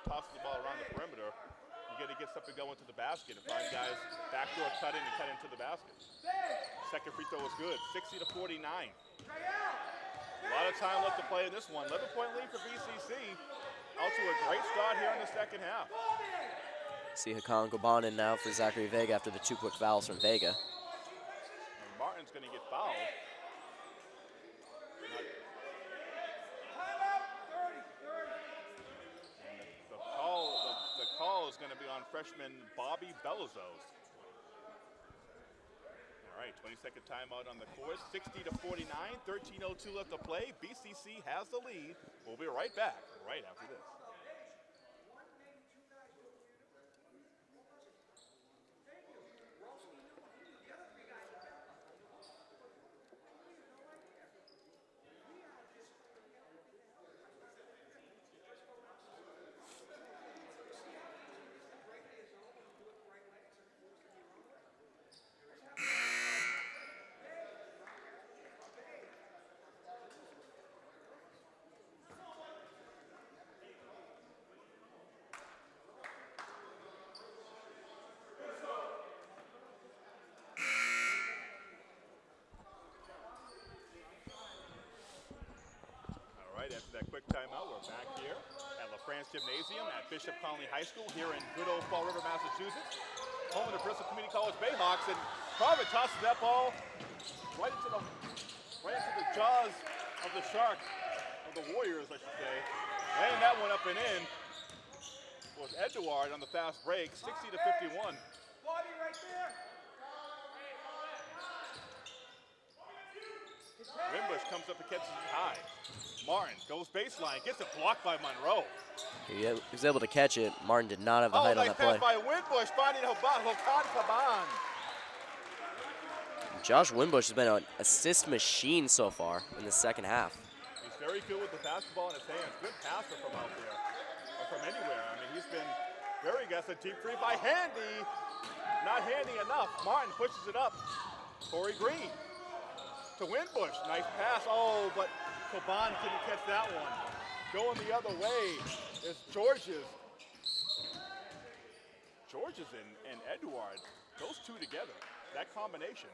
tossing the ball around the perimeter. You got to get something going to the basket and find guys backdoor cutting and cut into the basket. Second free throw was good, 60 to 49. A lot of time left to play in this one. 11 point lead for BCC. Out to a great start here in the second half. See Hakan Gobanin now for Zachary Vega after the two quick fouls from Vega. And Martin's going to get fouled. The, call, the, call is going to be on freshman Bobby Belizos. All right, 20 second timeout on the court. 60 to 49, 13.02 left to play. BCC has the lead. We'll be right back right after this. Right, after that quick timeout, we're back here at LaFrance Gymnasium at Bishop Connolly High School here in good old Fall River, Massachusetts. Home of the Bristol Community College Bayhawks, and Provitt tosses that ball right into the right into the jaws of the shark of the Warriors, I should say. Laying that one up and in was Edouard on the fast break, 60 to 51. Winbush comes up and catches it high. Martin goes baseline, gets it blocked by Monroe. He was able to catch it. Martin did not have the Oh, height on nice that play. by Winbush, finding Hakan Koban. Josh Winbush has been an assist machine so far in the second half. He's very good with the basketball in his hands. Good passer from out there, or from anywhere. I mean, he's been Very aggressive deep three by Handy. Not handy enough. Martin pushes it up. Corey Green to Winbush. Nice pass. Oh, but Koban couldn't catch that one. Going the other way is Georges. Georges and, and Edouard, those two together, that combination.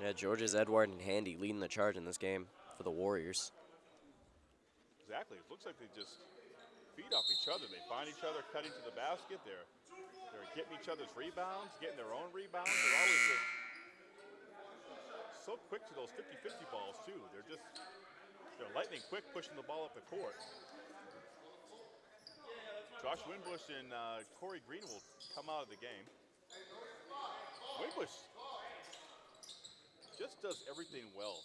Yeah, Georges, Edouard, and Handy leading the charge in this game for the Warriors. Exactly. It looks like they just feed off each other. They find each other cutting to the basket. They're they're getting each other's rebounds, getting their own rebounds. They're always just so quick to those 50-50 balls too. They're just they're lightning quick pushing the ball up the court. Josh Winbush and uh, Corey Green will come out of the game. Winbush just does everything well.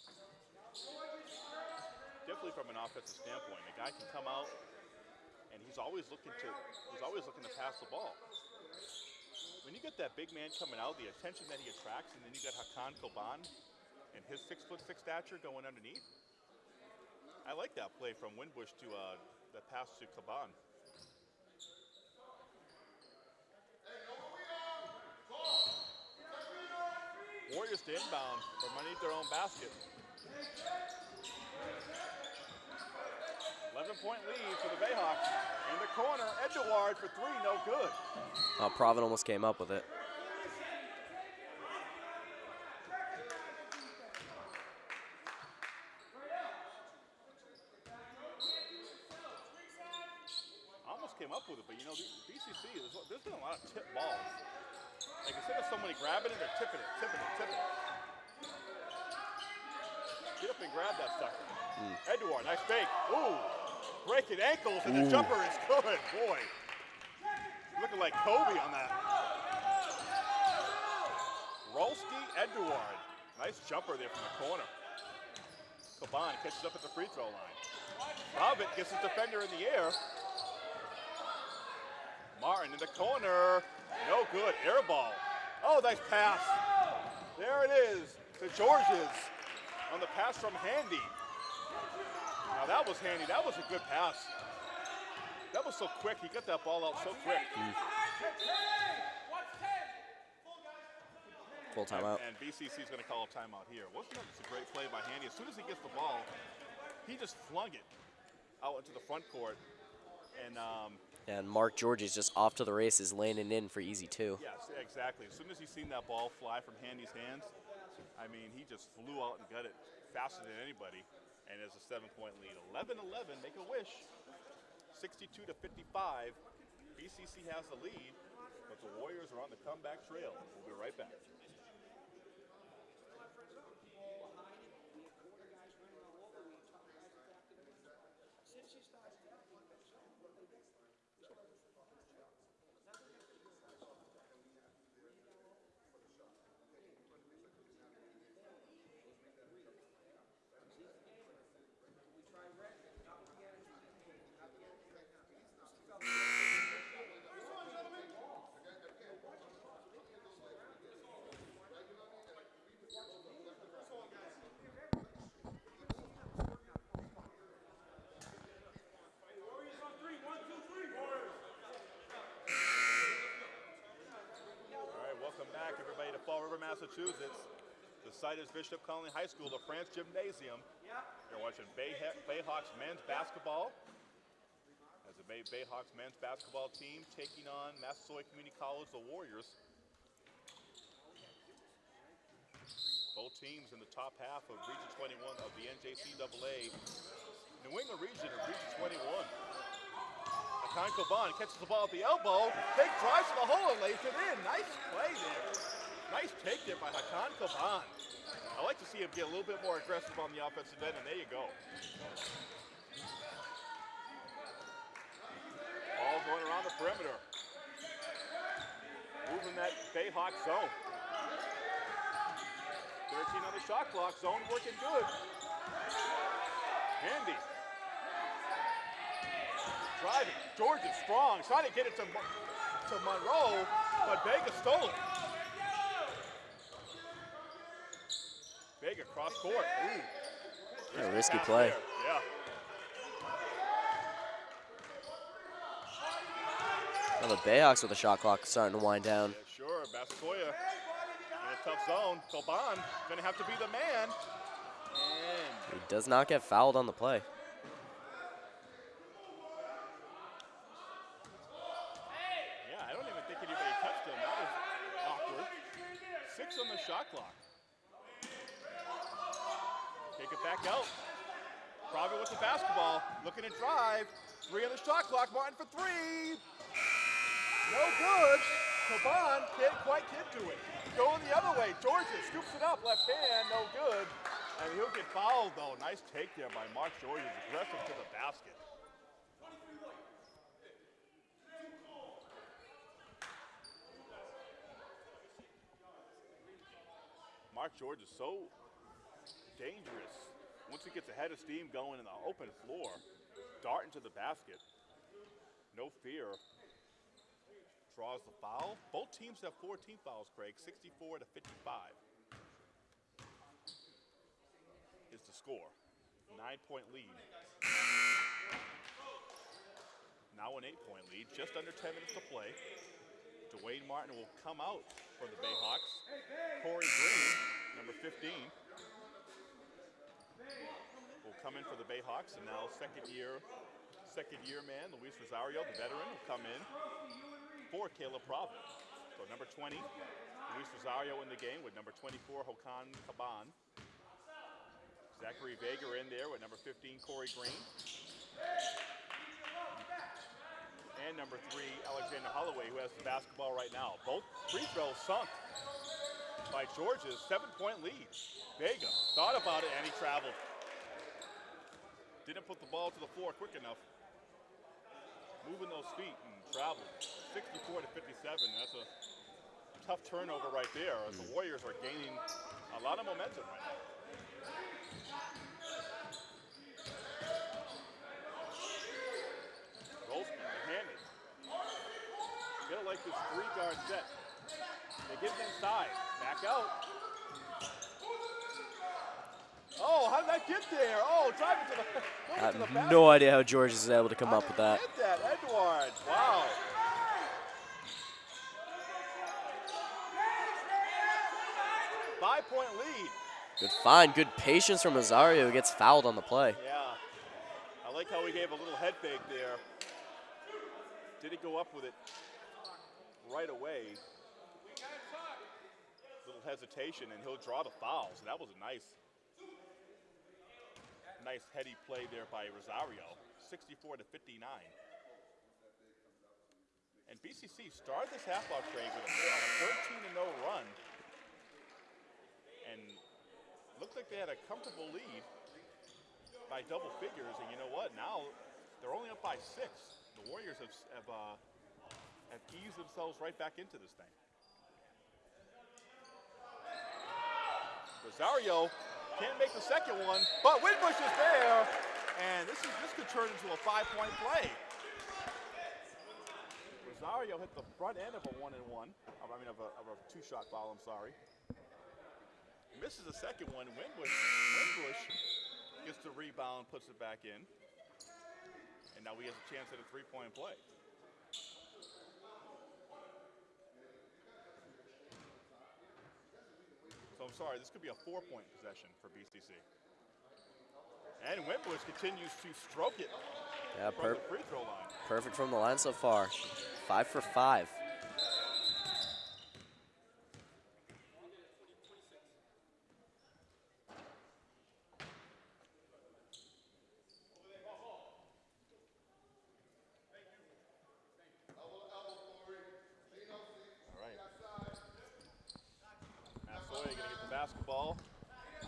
Definitely from an offensive standpoint, a guy can come out and he's always looking to he's always looking to pass the ball. When you get that big man coming out, the attention that he attracts, and then you got Hakan Koban and his six foot six stature going underneath. I like that play from Winbush to uh, the pass to Koban. Warriors to inbound from underneath their own basket. 11 point lead for the Bayhawks. In the corner, Edouard for three, no good. Uh, almost came up with it. Almost came up with it, but you know, the BCC, there's, there's been a lot of tip balls. Like instead of somebody grabbing it, they're tipping it, tipping it, tipping it. Get up and grab that sucker. Hmm. Edouard, nice fake. Ooh, breaking ankles, and the jumper is good. Boy, looking like Kobe on that. Rolski Edouard. Nice jumper there from the corner. Koban catches up at the free throw line. Robert gets his defender in the air. Martin in the corner. No good. Air ball. Oh, nice pass. There it is to Georges on the pass from Handy. Now that was Handy. That was a good pass. That was so quick. He got that ball out so quick. Full timeout. And, and BCC is going to call a timeout here. Wasn't that just a great play by Handy? As soon as he gets the ball, he just flung it out into the front court. And um, And Mark Georges just off to the races, landing in for easy two. yes, exactly. As soon as he seen that ball fly from Handy's hands, I mean, he just flew out and got it faster than anybody. And it's a seven-point lead. 11-11, make a wish. 62 to 55. BCC has the lead, but the Warriors are on the comeback trail. We'll be right back. All right, welcome back, everybody, to Fall River, Massachusetts. The site is Bishop Connolly High School, the France Gymnasium. You're watching Bay Bayhawks men's basketball. As the Bay Bayhawks men's basketball team taking on Massasoit Community College, the Warriors. Both teams in the top half of Region 21 of the NJCAA New England region of Region 21. Hakan Koban catches the ball at the elbow. Big drives to the hole and lays it in. Nice play there. Nice take there by Hakan Koban. I like to see him get a little bit more aggressive on the offensive end, and there you go. Ball going around the perimeter. Moving that Bayhawk zone. 13 on the shot clock. Zone working good. Handy. Driving. Georgia strong. Trying to get it to, to Monroe, but Vega stole it. Vega cross court. Ooh. Yeah, risky play. there. Yeah. Well, the Bayhawks with the shot clock starting to wind down. Yeah, sure, Basakoya in a tough zone. Koban gonna have to be the man. And He does not get fouled on the play. yeah, I don't even think anybody touched him. That was awkward. Six on the shot clock. Take it back out. Provitt with the basketball, looking to drive. Three on the shot clock. Martin for three. No good. Koban can't quite get to it. Going the other way. Georges scoops it up. Left hand. No good. And he'll get fouled though. Nice take there by Mark Georges. Aggressive to the basket. Mark George is so dangerous. Once he gets a head of steam going in the open floor, darting to the basket, no fear. Draws the foul. Both teams have 14 fouls, Craig, 64 to 55. Is the score. Nine point lead. Now an eight point lead, just under 10 minutes to play. Dwayne Martin will come out for the Bayhawks. Corey Green, number 15, will come in for the Bayhawks, and now second year, second year man Luis Rosario, the veteran, will come in for Caleb Providence. So number 20, Luis Rosario in the game with number 24, Hakan Koban. Zachary Vega in there with number 15, Corey Green. And number three, Alexander Holloway, who has the basketball right now. Both free throws sunk by Georgia's seven-point lead. Vega thought about it and he traveled. Didn't put the ball to the floor quick enough. Moving those feet and traveled. 64 to 57. That's a tough turnover right there. As the mm. Warriors are gaining a lot of momentum right now. Rolston, handed. Gotta like this three guard set. They get it inside. Back out. Oh, how did that get there? Oh, driving to the, I to the have no idea how George is able to come How up with that. Get that, Edouard. Wow. Five point lead. Good find, good patience from Rosario who gets fouled on the play. Yeah. I like how he gave a little head fake there. Did he go up with it right away? Little hesitation, and he'll draw the foul. So that was a nice, nice heady play there by Rosario. 64 to 59. And BCC started this half-off trade with a, 13 to 0 run, and looked like they had a comfortable lead by double figures, and you know what? Now they're only up by six. The Warriors have have, uh, have eased themselves right back into this thing. Rosario can't make the second one, but Winbush is there, and this is this could turn into a five-point play. Rosario hit the front end of a one and one. I mean, of a, of a two-shot foul. I'm sorry. Misses the second one. Winbush, Winbush gets the rebound, puts it back in. And now he has a chance at a three-point play. So I'm sorry, this could be a four-point possession for BCC. And Winbush continues to stroke it Yeah, from the free throw line. perfect from the line so far. Five for five. All right. Massasoit gonna get the basketball.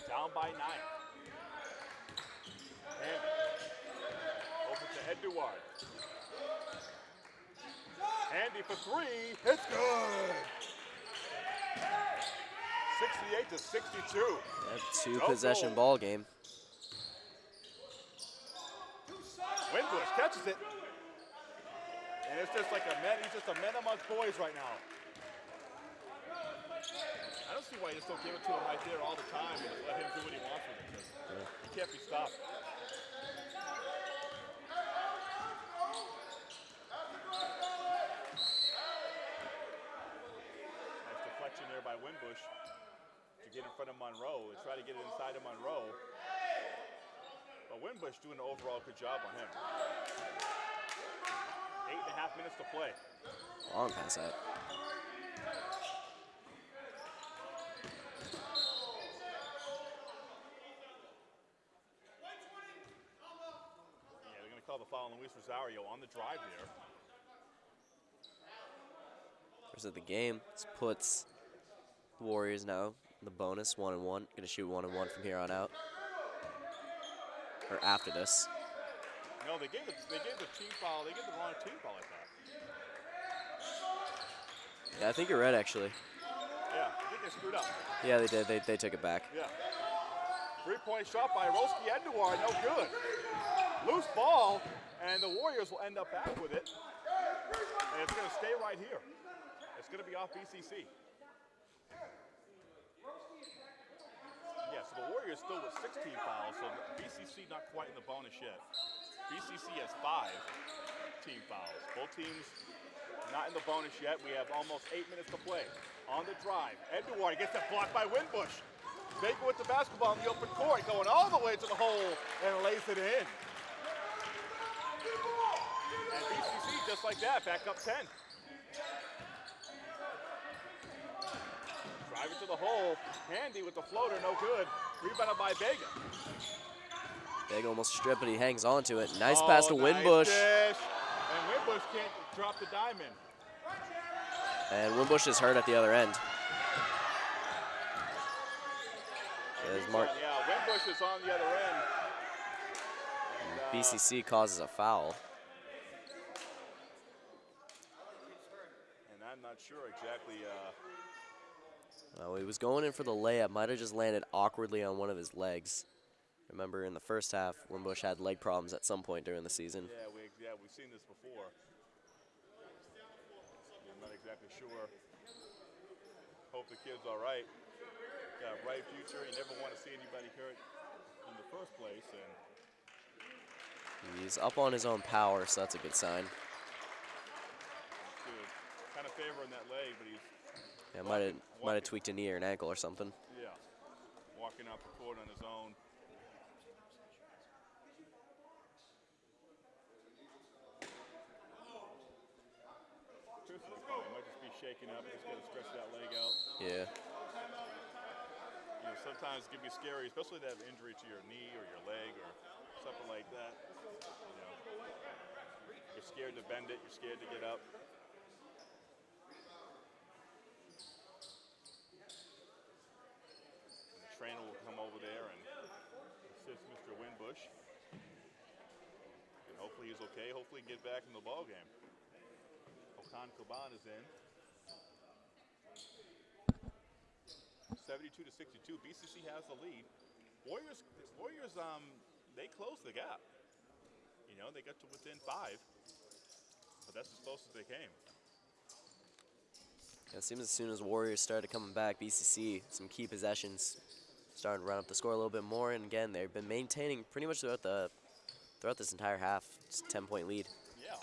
Down by nine. And over to Edouard. Handy for three. It's good. 68 to 62. Yeah, two Go possession ball game. Winbush catches it. And it's just like a man, he's just a man amongst boys right now. I don't see why you just don't give it to him right there all the time and let him do what he wants with it. He can't be stopped. Monroe. and try to get it inside of Monroe. But Winbush doing an overall good job on him. Eight and a half minutes to play. Long pass out. Yeah, they're going to call the foul on Luis Rosario on the drive there. First of the game. This puts the Warriors now in the bonus, one and one. Gonna shoot one and one from here on out. Or after this. No, they gave the, they gave the team foul. They gave the wrong team foul, I thought. Yeah, I think you're right, actually. Yeah, I think they screwed up. Yeah, they did. They, they took it back. Yeah. Three-point shot by Roski Edouard, no good. Loose ball, and the Warriors will end up back with it. And it's going to stay right here. It's going to be off BCC. Yeah, so the Warriors still with 16 fouls, so BCC not quite in the bonus yet. BCC has five team fouls. Both teams not in the bonus yet. We have almost eight minutes to play. On the drive, Edouard gets that blocked by Winbush. Baker with the basketball in the open court, going all the way to the hole and lays it in. And BCC just like that, back up 10. Drive it to the hole. Handy with the floater, no good. Rebounded by Vega. Big almost stripped, but he hangs on to it. Nice Oh, pass to nice Winbush. dish. And Winbush can't drop the diamond. And Winbush is hurt at the other end. There's Mark. Yeah, Winbush is on the other end. And, uh, BCC causes a foul. And I'm not sure exactly. Uh, Well, he was going in for the layup. Might have just landed awkwardly on one of his legs. Remember, in the first half, Winbush had leg problems at some point during the season. yeah, we yeah we've seen this before. I'm not exactly sure. Hope the kid's all right. Got a bright future. You never want to see anybody hurt in the first place. And He's up on his own power, so that's a good sign. good. Kind of favoring that leg, but he's Yeah, might have might have tweaked a knee or an ankle or something. yeah walking the court on his own. Truthfully, probably might just be shaking up. Just got to stretch that leg out. Yeah. You know, sometimes it can be scary, especially to have injury to your knee or your leg or something like that. You know, you're scared to bend it. You're scared to get up. And the trainer will come over there and assist Mr. Winbush. And hopefully he's okay. Hopefully he get back in the ball game. Hakan Koban is in. 72 to 62. BCC has the lead. Warriors, Warriors, um, they closed the gap. You know, they got to within five, but that's as close as they came. It seems as soon as Warriors started coming back, BCC, some key possessions, starting to run up the score a little bit more. And again, they've been maintaining pretty much throughout the throughout this entire half, just 10 point lead. Yeah,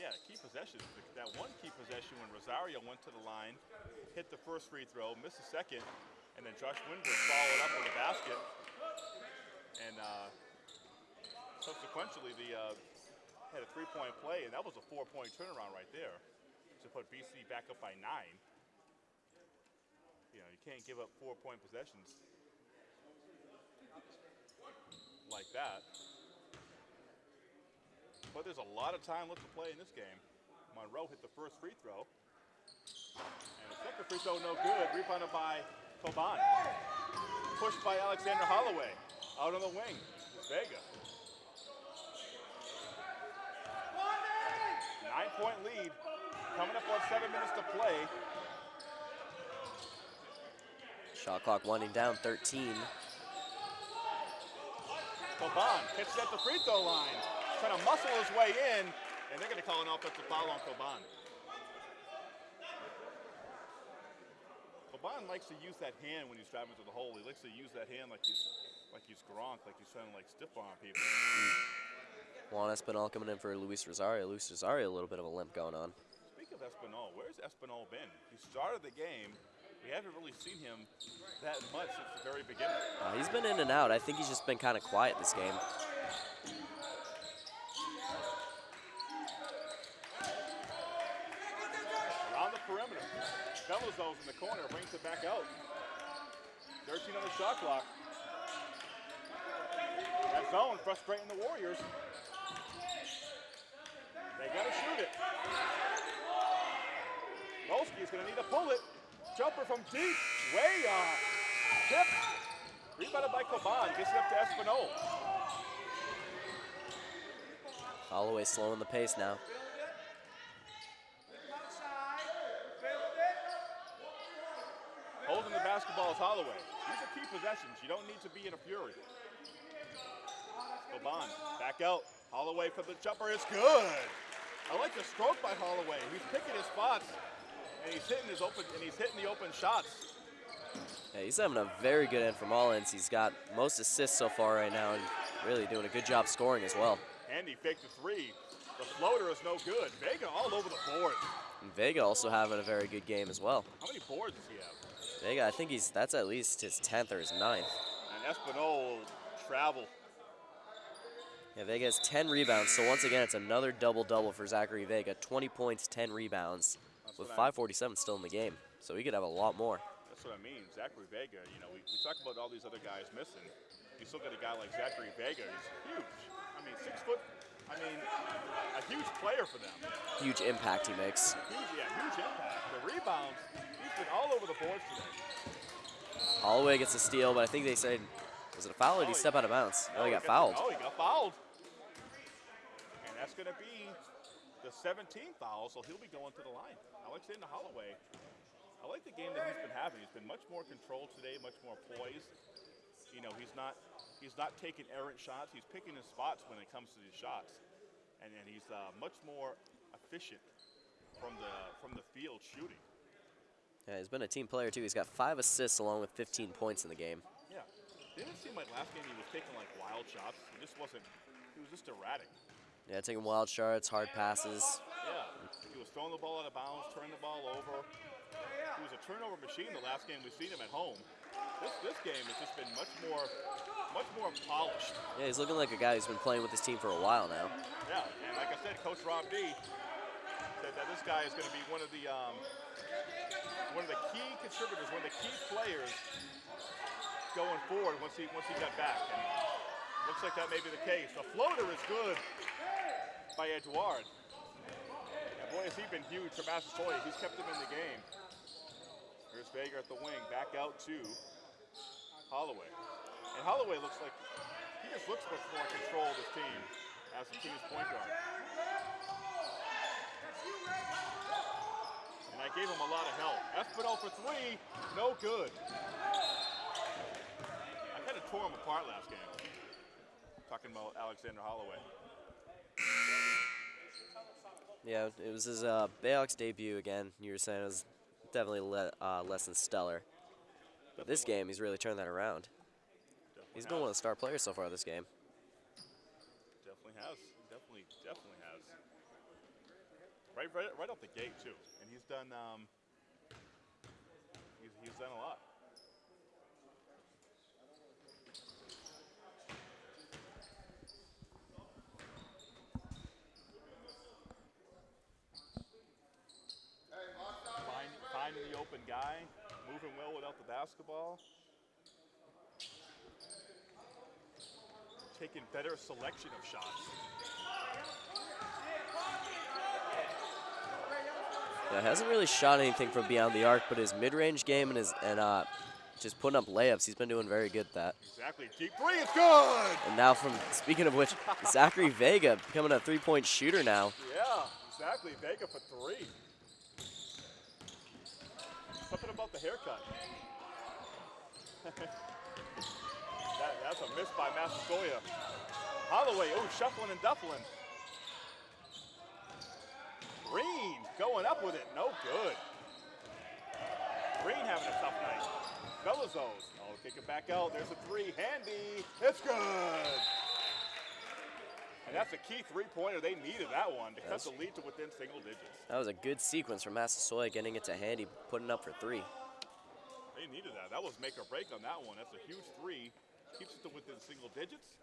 yeah. Key possessions. That one key possession when Rosario went to the line, hit the first free throw, missed the second, and then Josh Winbush followed up with a basket. And uh, subsequently, the uh, had a three-point play, and that was a four-point turnaround right there to put BC back up by nine. Can't give up four-point possessions like that. But there's a lot of time left to play in this game. Monroe hit the first free throw. And the second free throw, no good. Rebounded by Koban. Pushed by Alexander Holloway. Out on the wing. Vega. Nine point lead. Coming up on seven minutes to play. Shot clock winding down, 13. Koban catches at the free throw line. Trying to muscle his way in. And they're going to call an offensive foul on Koban. Koban likes to use that hand when he's driving to the hole. He likes to use that hand like he's like he's Gronk, like he's trying to like stiff arm people. Mm. Juan Espinal coming in for Luis Rosario. Luis Rosario, a little bit of a limp going on. Speak of Espinal, where's Espinal been? He started the game we haven't really seen him that much since the very beginning. Uh, he's been in and out. I think he's just been kind of quiet this game. Around the perimeter. Belazos in the corner brings it back out. 13 on the shot clock. That zone frustrating the Warriors. They gotta shoot it. Volsky's gonna need to pull it. Jumper from deep, way off. Tip. Rebounded by Koban, gets it up to Espinal. Holloway slowing the pace now. Holding the basketball is Holloway. These are key possessions. You don't need to be in a fury. Koban back out. Holloway for the jumper is good. I like the stroke by Holloway. He's picking his spots, and he's hitting his open and he's hitting the open shots. Yeah, he's having a very good end from all ends. He's got most assists so far right now and really doing a good job scoring as well. Andy faked the three. The floater is no good. Vega all over the board. And Vega also having a very good game as well. How many boards does he have? Vega, I think he's that's at least his 10th or his 9th. And Espinal will travel. Yeah, Vega has 10 rebounds, so once again, it's another double-double for Zachary Vega. 20 points, 10 rebounds, That's with 547 still in the game. So he could have a lot more. That's what I mean. Zachary Vega, you know, we, we talk about all these other guys missing. You still got a guy like Zachary Vega. He's huge. I mean, six foot. I mean, a huge player for them. Huge impact he makes. Huge, yeah, huge impact. The rebounds, he's been all over the boards today. Holloway gets a steal, but I think they said, was it a foul or did he oh, step out of bounds? No, he got fouled. Oh, he got fouled. And that's going to be the 17th foul, so he'll be going to the line. Alexander Holloway. I like the game that he's been having. He's been much more controlled today, much more poised. You know, he's not he's not taking errant shots. He's picking his spots when it comes to these shots, and then he's uh, much more efficient from the from the field shooting. Yeah, he's been a team player too. He's got five assists along with 15 points in the game. Yeah, didn't seem like last game he was taking like wild shots? He just wasn't. He was just erratic. Yeah, taking wild shots, hard passes. Yeah, he was throwing the ball out of bounds, turning the ball over. He was a turnover machine the last game we've seen him at home. This, this game has just been much more, much more polished. Yeah, he's looking like a guy who's been playing with his team for a while now. Yeah, and like I said, Coach Rob D said that this guy is going to be one of the um, one of the key contributors, one of the key players going forward once he once he got back. And looks like that may be the case. The floater is good by Edouard. And boy, has he been huge for Massasoit. He's kept him in the game. Here's Vega at the wing, back out to Holloway. And Holloway looks like he just looks much more in control of his team as the team's point guard. And I gave him a lot of help. Espinal for three, no good. I kind of tore him apart last game. Talking about Alexander Holloway. Yeah, it was his uh, Bayhawks debut again. You were saying it was definitely le uh, less than stellar. But this game, he's really turned that around. Definitely He's been one of the star players so far this game. Definitely has. Definitely, definitely has. Right, right, right off the gate too. And he's done. Um, he's, he's done a lot. Find, finding the open guy, moving well without the basketball. Taking better selection of shots. Yeah, hasn't really shot anything from beyond the arc, but his mid-range game and his and uh, just putting up layups, he's been doing very good at that. Exactly. Deep three is good. And now, from speaking of which, Zachary Vega becoming a three-point shooter now. Yeah, exactly. Vega for three. About the haircut. that, that's a miss by Massasoit. Holloway, oh, shuffling and duffling. Green going up with it, no good. Green having a tough night. Belazos, oh, kick it back out. There's a three, handy. It's good. And that's a key three-pointer. They needed that one to cut the lead to within single digits. That was a good sequence from Massasoit, getting it to Handy, putting up for three. They needed that. That was make or break on that one. That's a huge three. Keeps it to within single digits.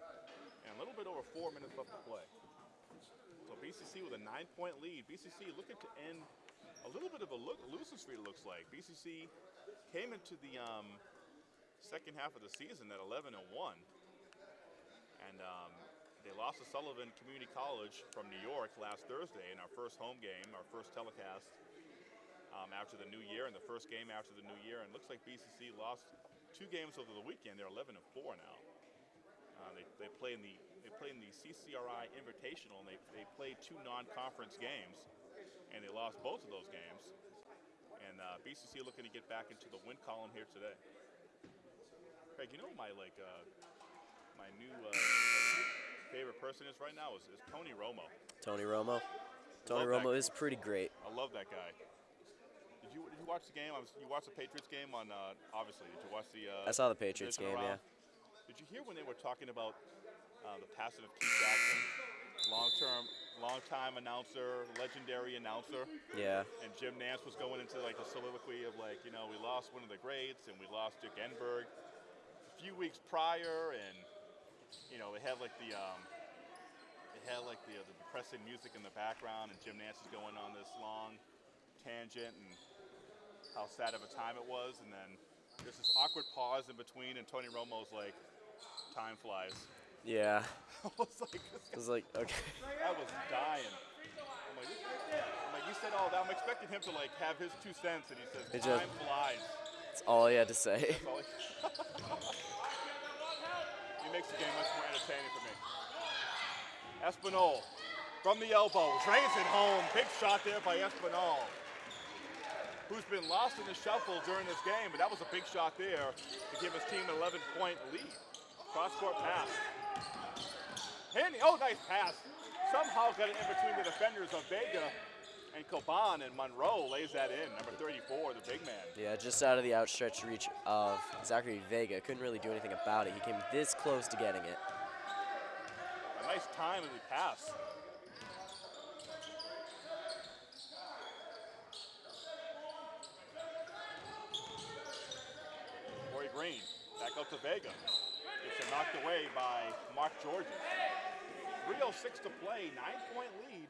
And a little bit over four minutes left to play. So BCC with a nine-point lead. BCC looking to end a little bit of a look, losing streak, it looks like. BCC came into the um, second half of the season at 11 and 1. And um, they lost to Sullivan Community College from New York last Thursday in our first home game, our first telecast um, after the new year, and the first game after the new year. And it looks like BCC lost two games over the weekend. They're 11 and 4 now. Uh, they, they play in the they play in the CCRI Invitational, and they, they played two non-conference games, and they lost both of those games. And uh, BCC looking to get back into the win column here today. Craig, you know my like uh, my new uh, favorite person is right now is, is Tony Romo. Tony Romo. Tony Romo is pretty great. I love that guy. Did you did you watch the game? I was, you watched the Patriots game on uh, obviously. Did you watch the? Uh, I saw the Patriots game, round? yeah. Did you hear when they were talking about uh, the passing of Keith Jackson, long-term, long-time announcer, legendary announcer, Yeah. and Jim Nantz was going into like a soliloquy of like, you know, we lost one of the greats and we lost Dick Enberg a few weeks prior, and you know, they had like the um, they had like the, uh, the depressing music in the background, and Jim Nantz is going on this long tangent and how sad of a time it was, and then there's this awkward pause in between, and Tony Romo's like, "Time flies." Yeah. I was like, It was like, okay. I was dying. I'm like, I'm like, you said all that. I'm expecting him to like have his two cents, and he says, It "Time just- flies." That's all he had to say. He makes the game much more entertaining for me. Espinal from the elbow, drains it home. Big shot there by Espinal, who's been lost in the shuffle during this game, but that was a big shot there to give his team an 11-point lead. Cross-court pass. Handy, oh, nice pass. Somehow got it in between the defenders of Vega and Koban, and Monroe lays that in. Number 34, the big man. Yeah, just out of the outstretched reach of Zachary Vega. Couldn't really do anything about it. He came this close to getting it. A nice time as he pass. Corey Green, back out to Vega. Gets it knocked away by Mark Georges. 3.06 to play, nine point lead.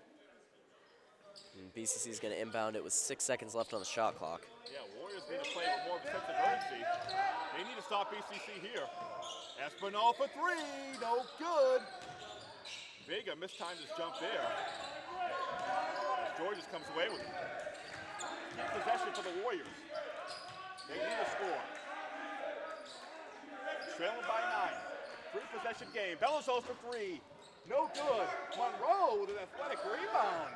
And BCC is going to inbound it with six seconds left on the shot clock. Yeah, Warriors need to play with more of urgency. They need to stop BCC here. Espinal for three, no good. Vega mistimed his jump there. As Georges comes away with it. Keep possession for the Warriors. They need a score. Trailing by nine. Three possession game. Bellows for three. No good. Monroe with an athletic rebound.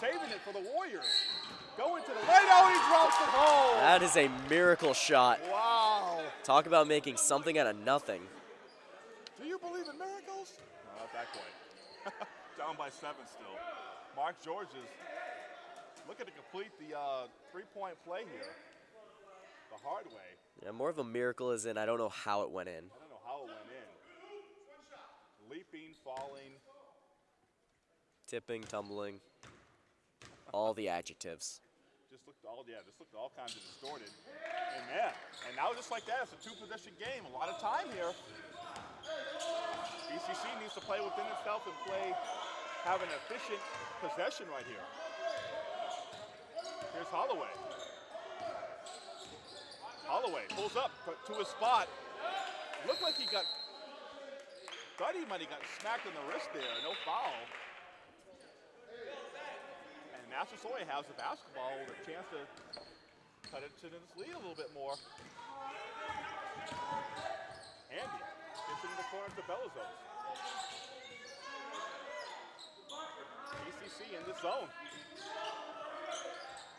Saving it for the Warriors. Going to the lane. Oh, he drops it home. That is a miracle shot. Wow. Talk about making something out of nothing. Do you believe in miracles? No, not that quite. Down by seven still. Mark Georges looking to complete the uh, three-point play here the hard way. Yeah, more of a miracle is in I don't know how it went in. I don't know how it went in. Leaping, falling. Tipping, tumbling, all the adjectives. Just looked all yeah, just looked all kinds of distorted. And man, and now just like that, it's a two-possession game. A lot of time here. BCC needs to play within itself and play, have an efficient possession right here. Here's Holloway. Holloway pulls up to- to his spot. Looked like he got, thought he might have got smacked in the wrist there. No foul. Massasoit has the basketball with a chance to cut it to this lead a little bit more. Andy gets it in the corner to Belazos. BCC in the zone.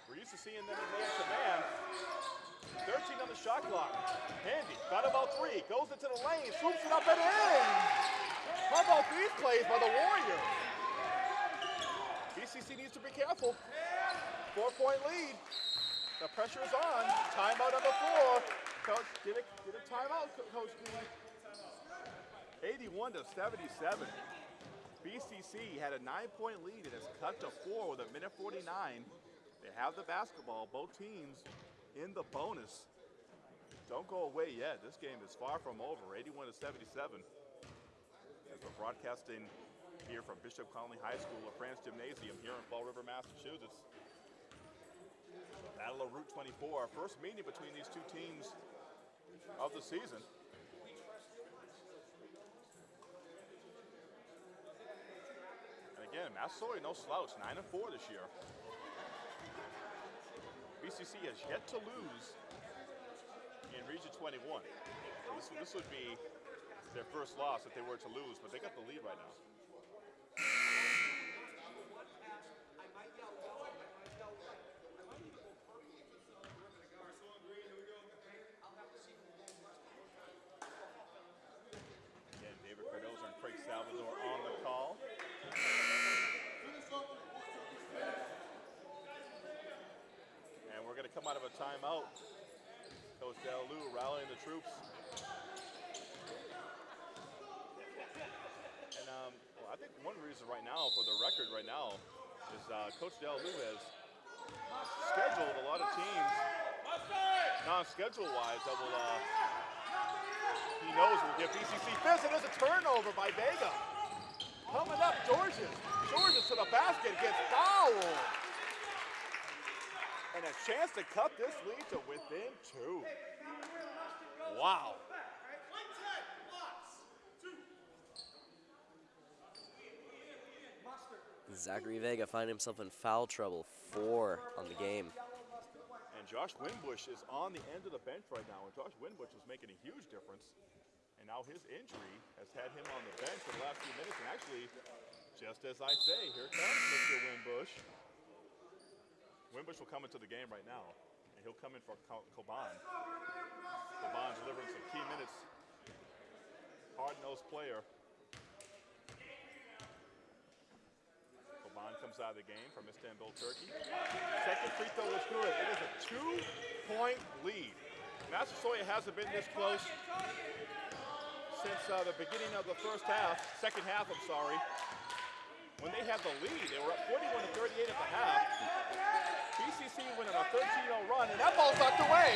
We're used to seeing them in man to man. 13 on the shot clock. Handy got about three. Goes into the lane. Swoops it up and in. How about these plays by the Warriors? BCC needs to be careful. Four-point lead. The pressure is on. Timeout on the floor. Coach, get a, get a timeout, Coach B. 81 to 77. BCC had a nine-point lead and has cut to four with a minute 49. They have the basketball. Both teams in the bonus. don't go away yet. This game is far from over. 81 to 77. As we're broadcasting here from Bishop Connolly High School, La France Gymnasium here in Fall River, Massachusetts. Battle of Route 24, our first meeting between these two teams of the season. And again, Massasoit no slouch, 9 and 4 this year. BCC has yet to lose in Region 21. So this, this would be their first loss if they were to lose, but they got the lead right now. Again, David Cardoza and Craig Salvador on the call. And we're going to come out of a timeout. Coach Del Lou rallying the troops. And um, well, I think one reason right now, for the record right now, is uh, Coach Del Lou has scheduled a lot of teams, non-schedule wise, that will, uh, he knows we'll give BCC fits. And there's a turnover by Vega. Coming up, Georges. Georges to the basket, gets fouled. And a chance to cut this lead to within two. Wow. Zachary Vega finding himself in foul trouble, four on the game. And Josh Winbush is on the end of the bench right now, and Josh Winbush was making a huge difference. And now his injury has had him on the bench for the last few minutes. And actually, just as I say, here comes Mr. Winbush. Winbush will come into the game right now, and he'll come in for Co- Koban. Koban delivering some key minutes. Hard-nosed player. Koban comes out of the game from Istanbul, Turkey. Second free throw is good. It is a two-point lead. Massasoit hasn't been this close since uh, the beginning of the first half, second half, I'm sorry. When they had the lead, they were up 41 to 38 at the half. BCC went on a 13-0 run, and that ball's knocked away.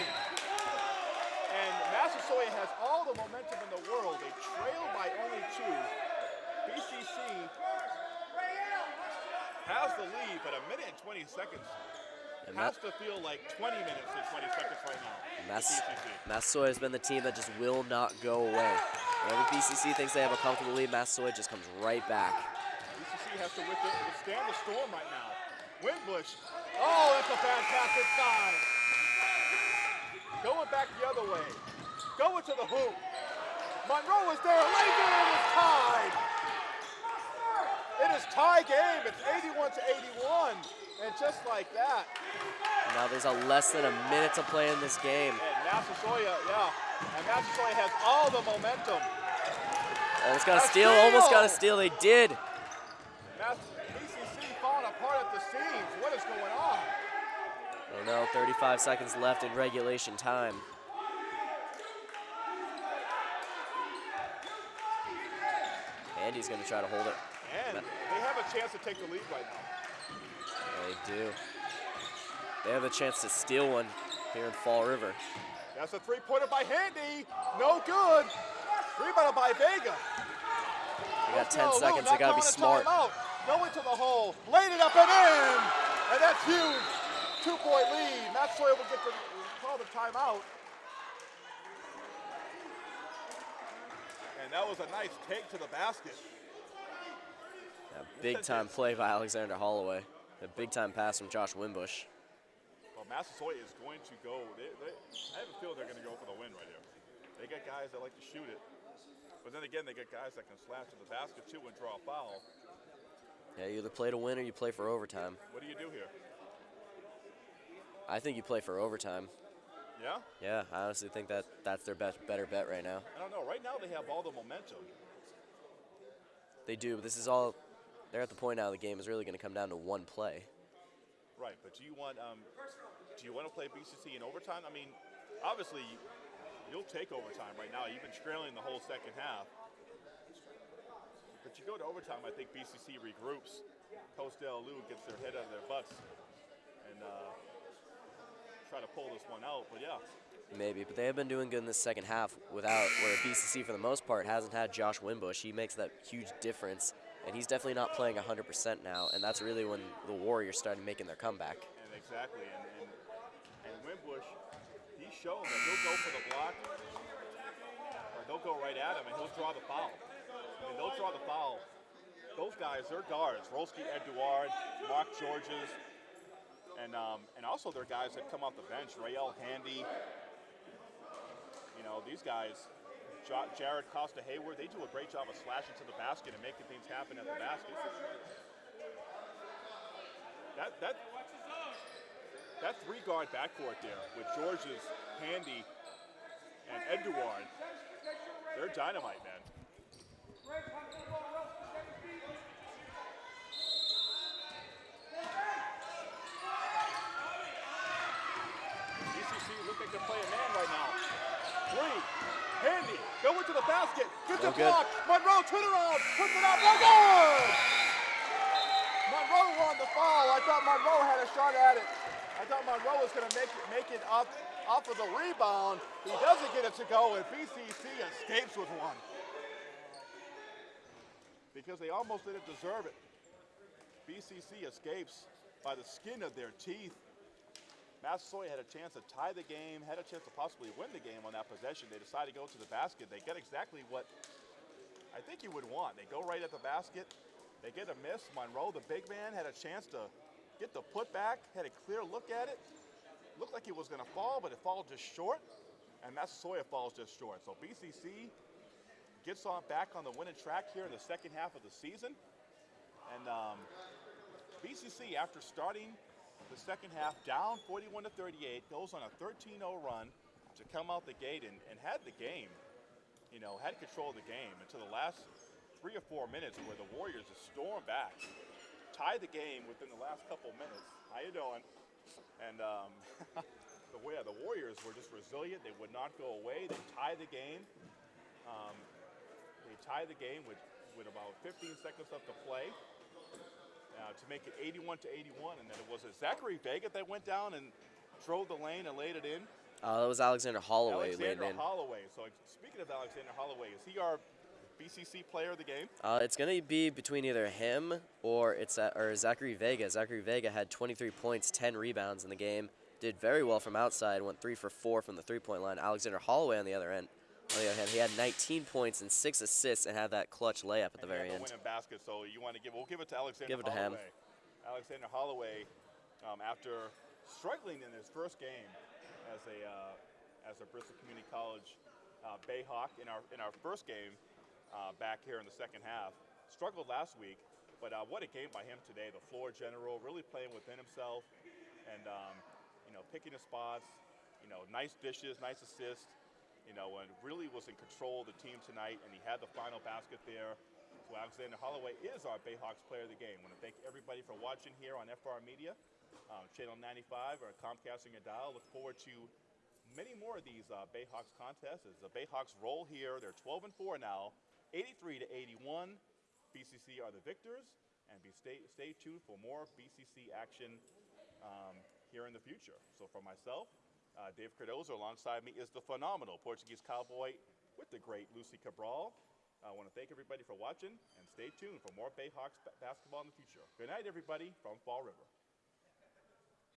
And Massasoit has all the momentum in the world. They trail by only two. BCC has the lead, but a minute and 20 seconds And has to feel like 20 minutes and 20 seconds right now. Mass, Massasoit has been the team that just will not go away. Whenever BCC thinks they have a comfortable lead, Massasoit just comes right back. BCC has to withstand the storm right now. Winbush. Oh, that's a fantastic sign. Going back the other way. Going to the hoop. Monroe is there. Lays it. It's tied. It is tie game. It's 81 to 81. And just like that, Now there's a less than a minute to play in this game. and Massasoit, yeah, and Massasoit has all the momentum. Almost got a A steal, almost got a steal! steal. They did. Mass- BCC falling apart at the seams. What is going on? Oh no, 35 seconds left in regulation time. Andy's gonna try to hold it. And they have a chance to take the lead right now. They do. They have a chance to steal one here in Fall River. That's a three-pointer by Handy. No good. Rebounded by Vega. They got 10 No, no, seconds. They gotta be smart. timeout. Going to the hole. Laid it up and in. And that's huge. Two-point lead. Massasoit will get the call the timeout. And that was a nice take to the basket. A big time play by Alexander Holloway. A big time pass from Josh Winbush. Well, Massasoit is going to go. They, they, I have a feeling they're going to go for the win right here. They got guys that like to shoot it, but then again, they got guys that can slash to the basket too and draw a foul. Yeah, you either play to win or you play for overtime. What do you do here? I think you play for overtime. Yeah, Yeah, I honestly think that that's their best, better bet right now. I don't know. Right now, they have all the momentum. They do, but this is all. They're at the point now the game is really going to come down to one play. Right, but do you want um, do you want to play BCC in overtime? I mean, obviously, you'll take overtime right now. You've been trailing the whole second half. But you go to overtime, I think BCC regroups. Coach Del Lou gets their head out of their butts and uh, try to pull this one out. But yeah, Maybe, but they have been doing good in the second half without where BCC for the most part hasn't had Josh Winbush. He makes that huge difference, and he's definitely not playing 100% now, and that's really when the Warriors started making their comeback. And exactly, and and, and Winbush, he's shown that he'll go for the block, or they'll go right at him, and he'll draw the foul. Mean, they'll draw the foul. Those guys, they're guards. Rolski, Edouard, Mark Georges, and um, and also they're guys that come off the bench. Rael Handy. You know, these guys, Jared Costa Hayward, they do a great job of slashing to the basket and making things happen at the basket. That that that three guard backcourt there with George's Handy and Edouard, they're dynamite, man. Off of the rebound. He doesn't get it to go, and BCC escapes with one. Because they almost didn't deserve it. BCC escapes by the skin of their teeth. Massasoit had a chance to tie the game, had a chance to possibly win the game on that possession. They decide to go to the basket. They get exactly what I think you would want. They go right at the basket. They get a miss. Monroe, the big man, had a chance to get the putback, had a clear look at it. Looked like it was going to fall, but it fell just short. And Massasoit falls just short. So BCC gets on back on the winning track here in the second half of the season. And um, BCC, after starting the second half down 41 to 38, goes on a 13-0 run to come out the gate and, and had the game. You know, had control of the game until the last three or four minutes, where the Warriors just storm back, tied the game within the last couple minutes. How you doing? And um, the the Warriors were just resilient. They would not go away. They tied the game. Um, tied the game with, with about 15 seconds left to play uh, to make it 81 to 81. And then it was a Zachary Vega that went down and drove the lane and laid it in. Uh, that was Alexander Holloway Alexander in. Holloway. So speaking of Alexander Holloway, is he our BCC player of the game? Uh, it's going to be between either him or it's uh, or Zachary Vega. Zachary Vega had 23 points, 10 rebounds in the game. Did very well from outside. Went three for four from the three-point line. Alexander Holloway on the other end. The hand, he had 19 points and six assists and had that clutch layup at the And he very end. winning basket. So you want to give? We'll give it to Alexander Give it to him. Alexander Holloway, um, after struggling in his first game as a uh, as a Bristol Community College uh, Bayhawk in our in our first game uh, back here in the second half, struggled last week. But uh, what a game by him today. The floor general, really playing within himself, and um, you know picking his spots. You know, nice dishes, nice assists. You know, and really was in control of the team tonight, and he had the final basket there. So Alexander Holloway is our Bayhawks player of the game. I want to thank everybody for watching here on FR Media, um, Channel 95 or Comcast on your dial. Look forward to many more of these uh, Bayhawks contests as the Bayhawks roll here. They're 12 and 4 now, 83 to 81. BCC are the victors, and be stay, stay tuned for more BCC action um, here in the future. So for myself, uh, Dave Cardoza alongside me is the phenomenal Portuguese cowboy with the great Lucy Cabral. I want to thank everybody for watching and stay tuned for more Bayhawks ba- basketball in the future. Good night, everybody, from Fall River.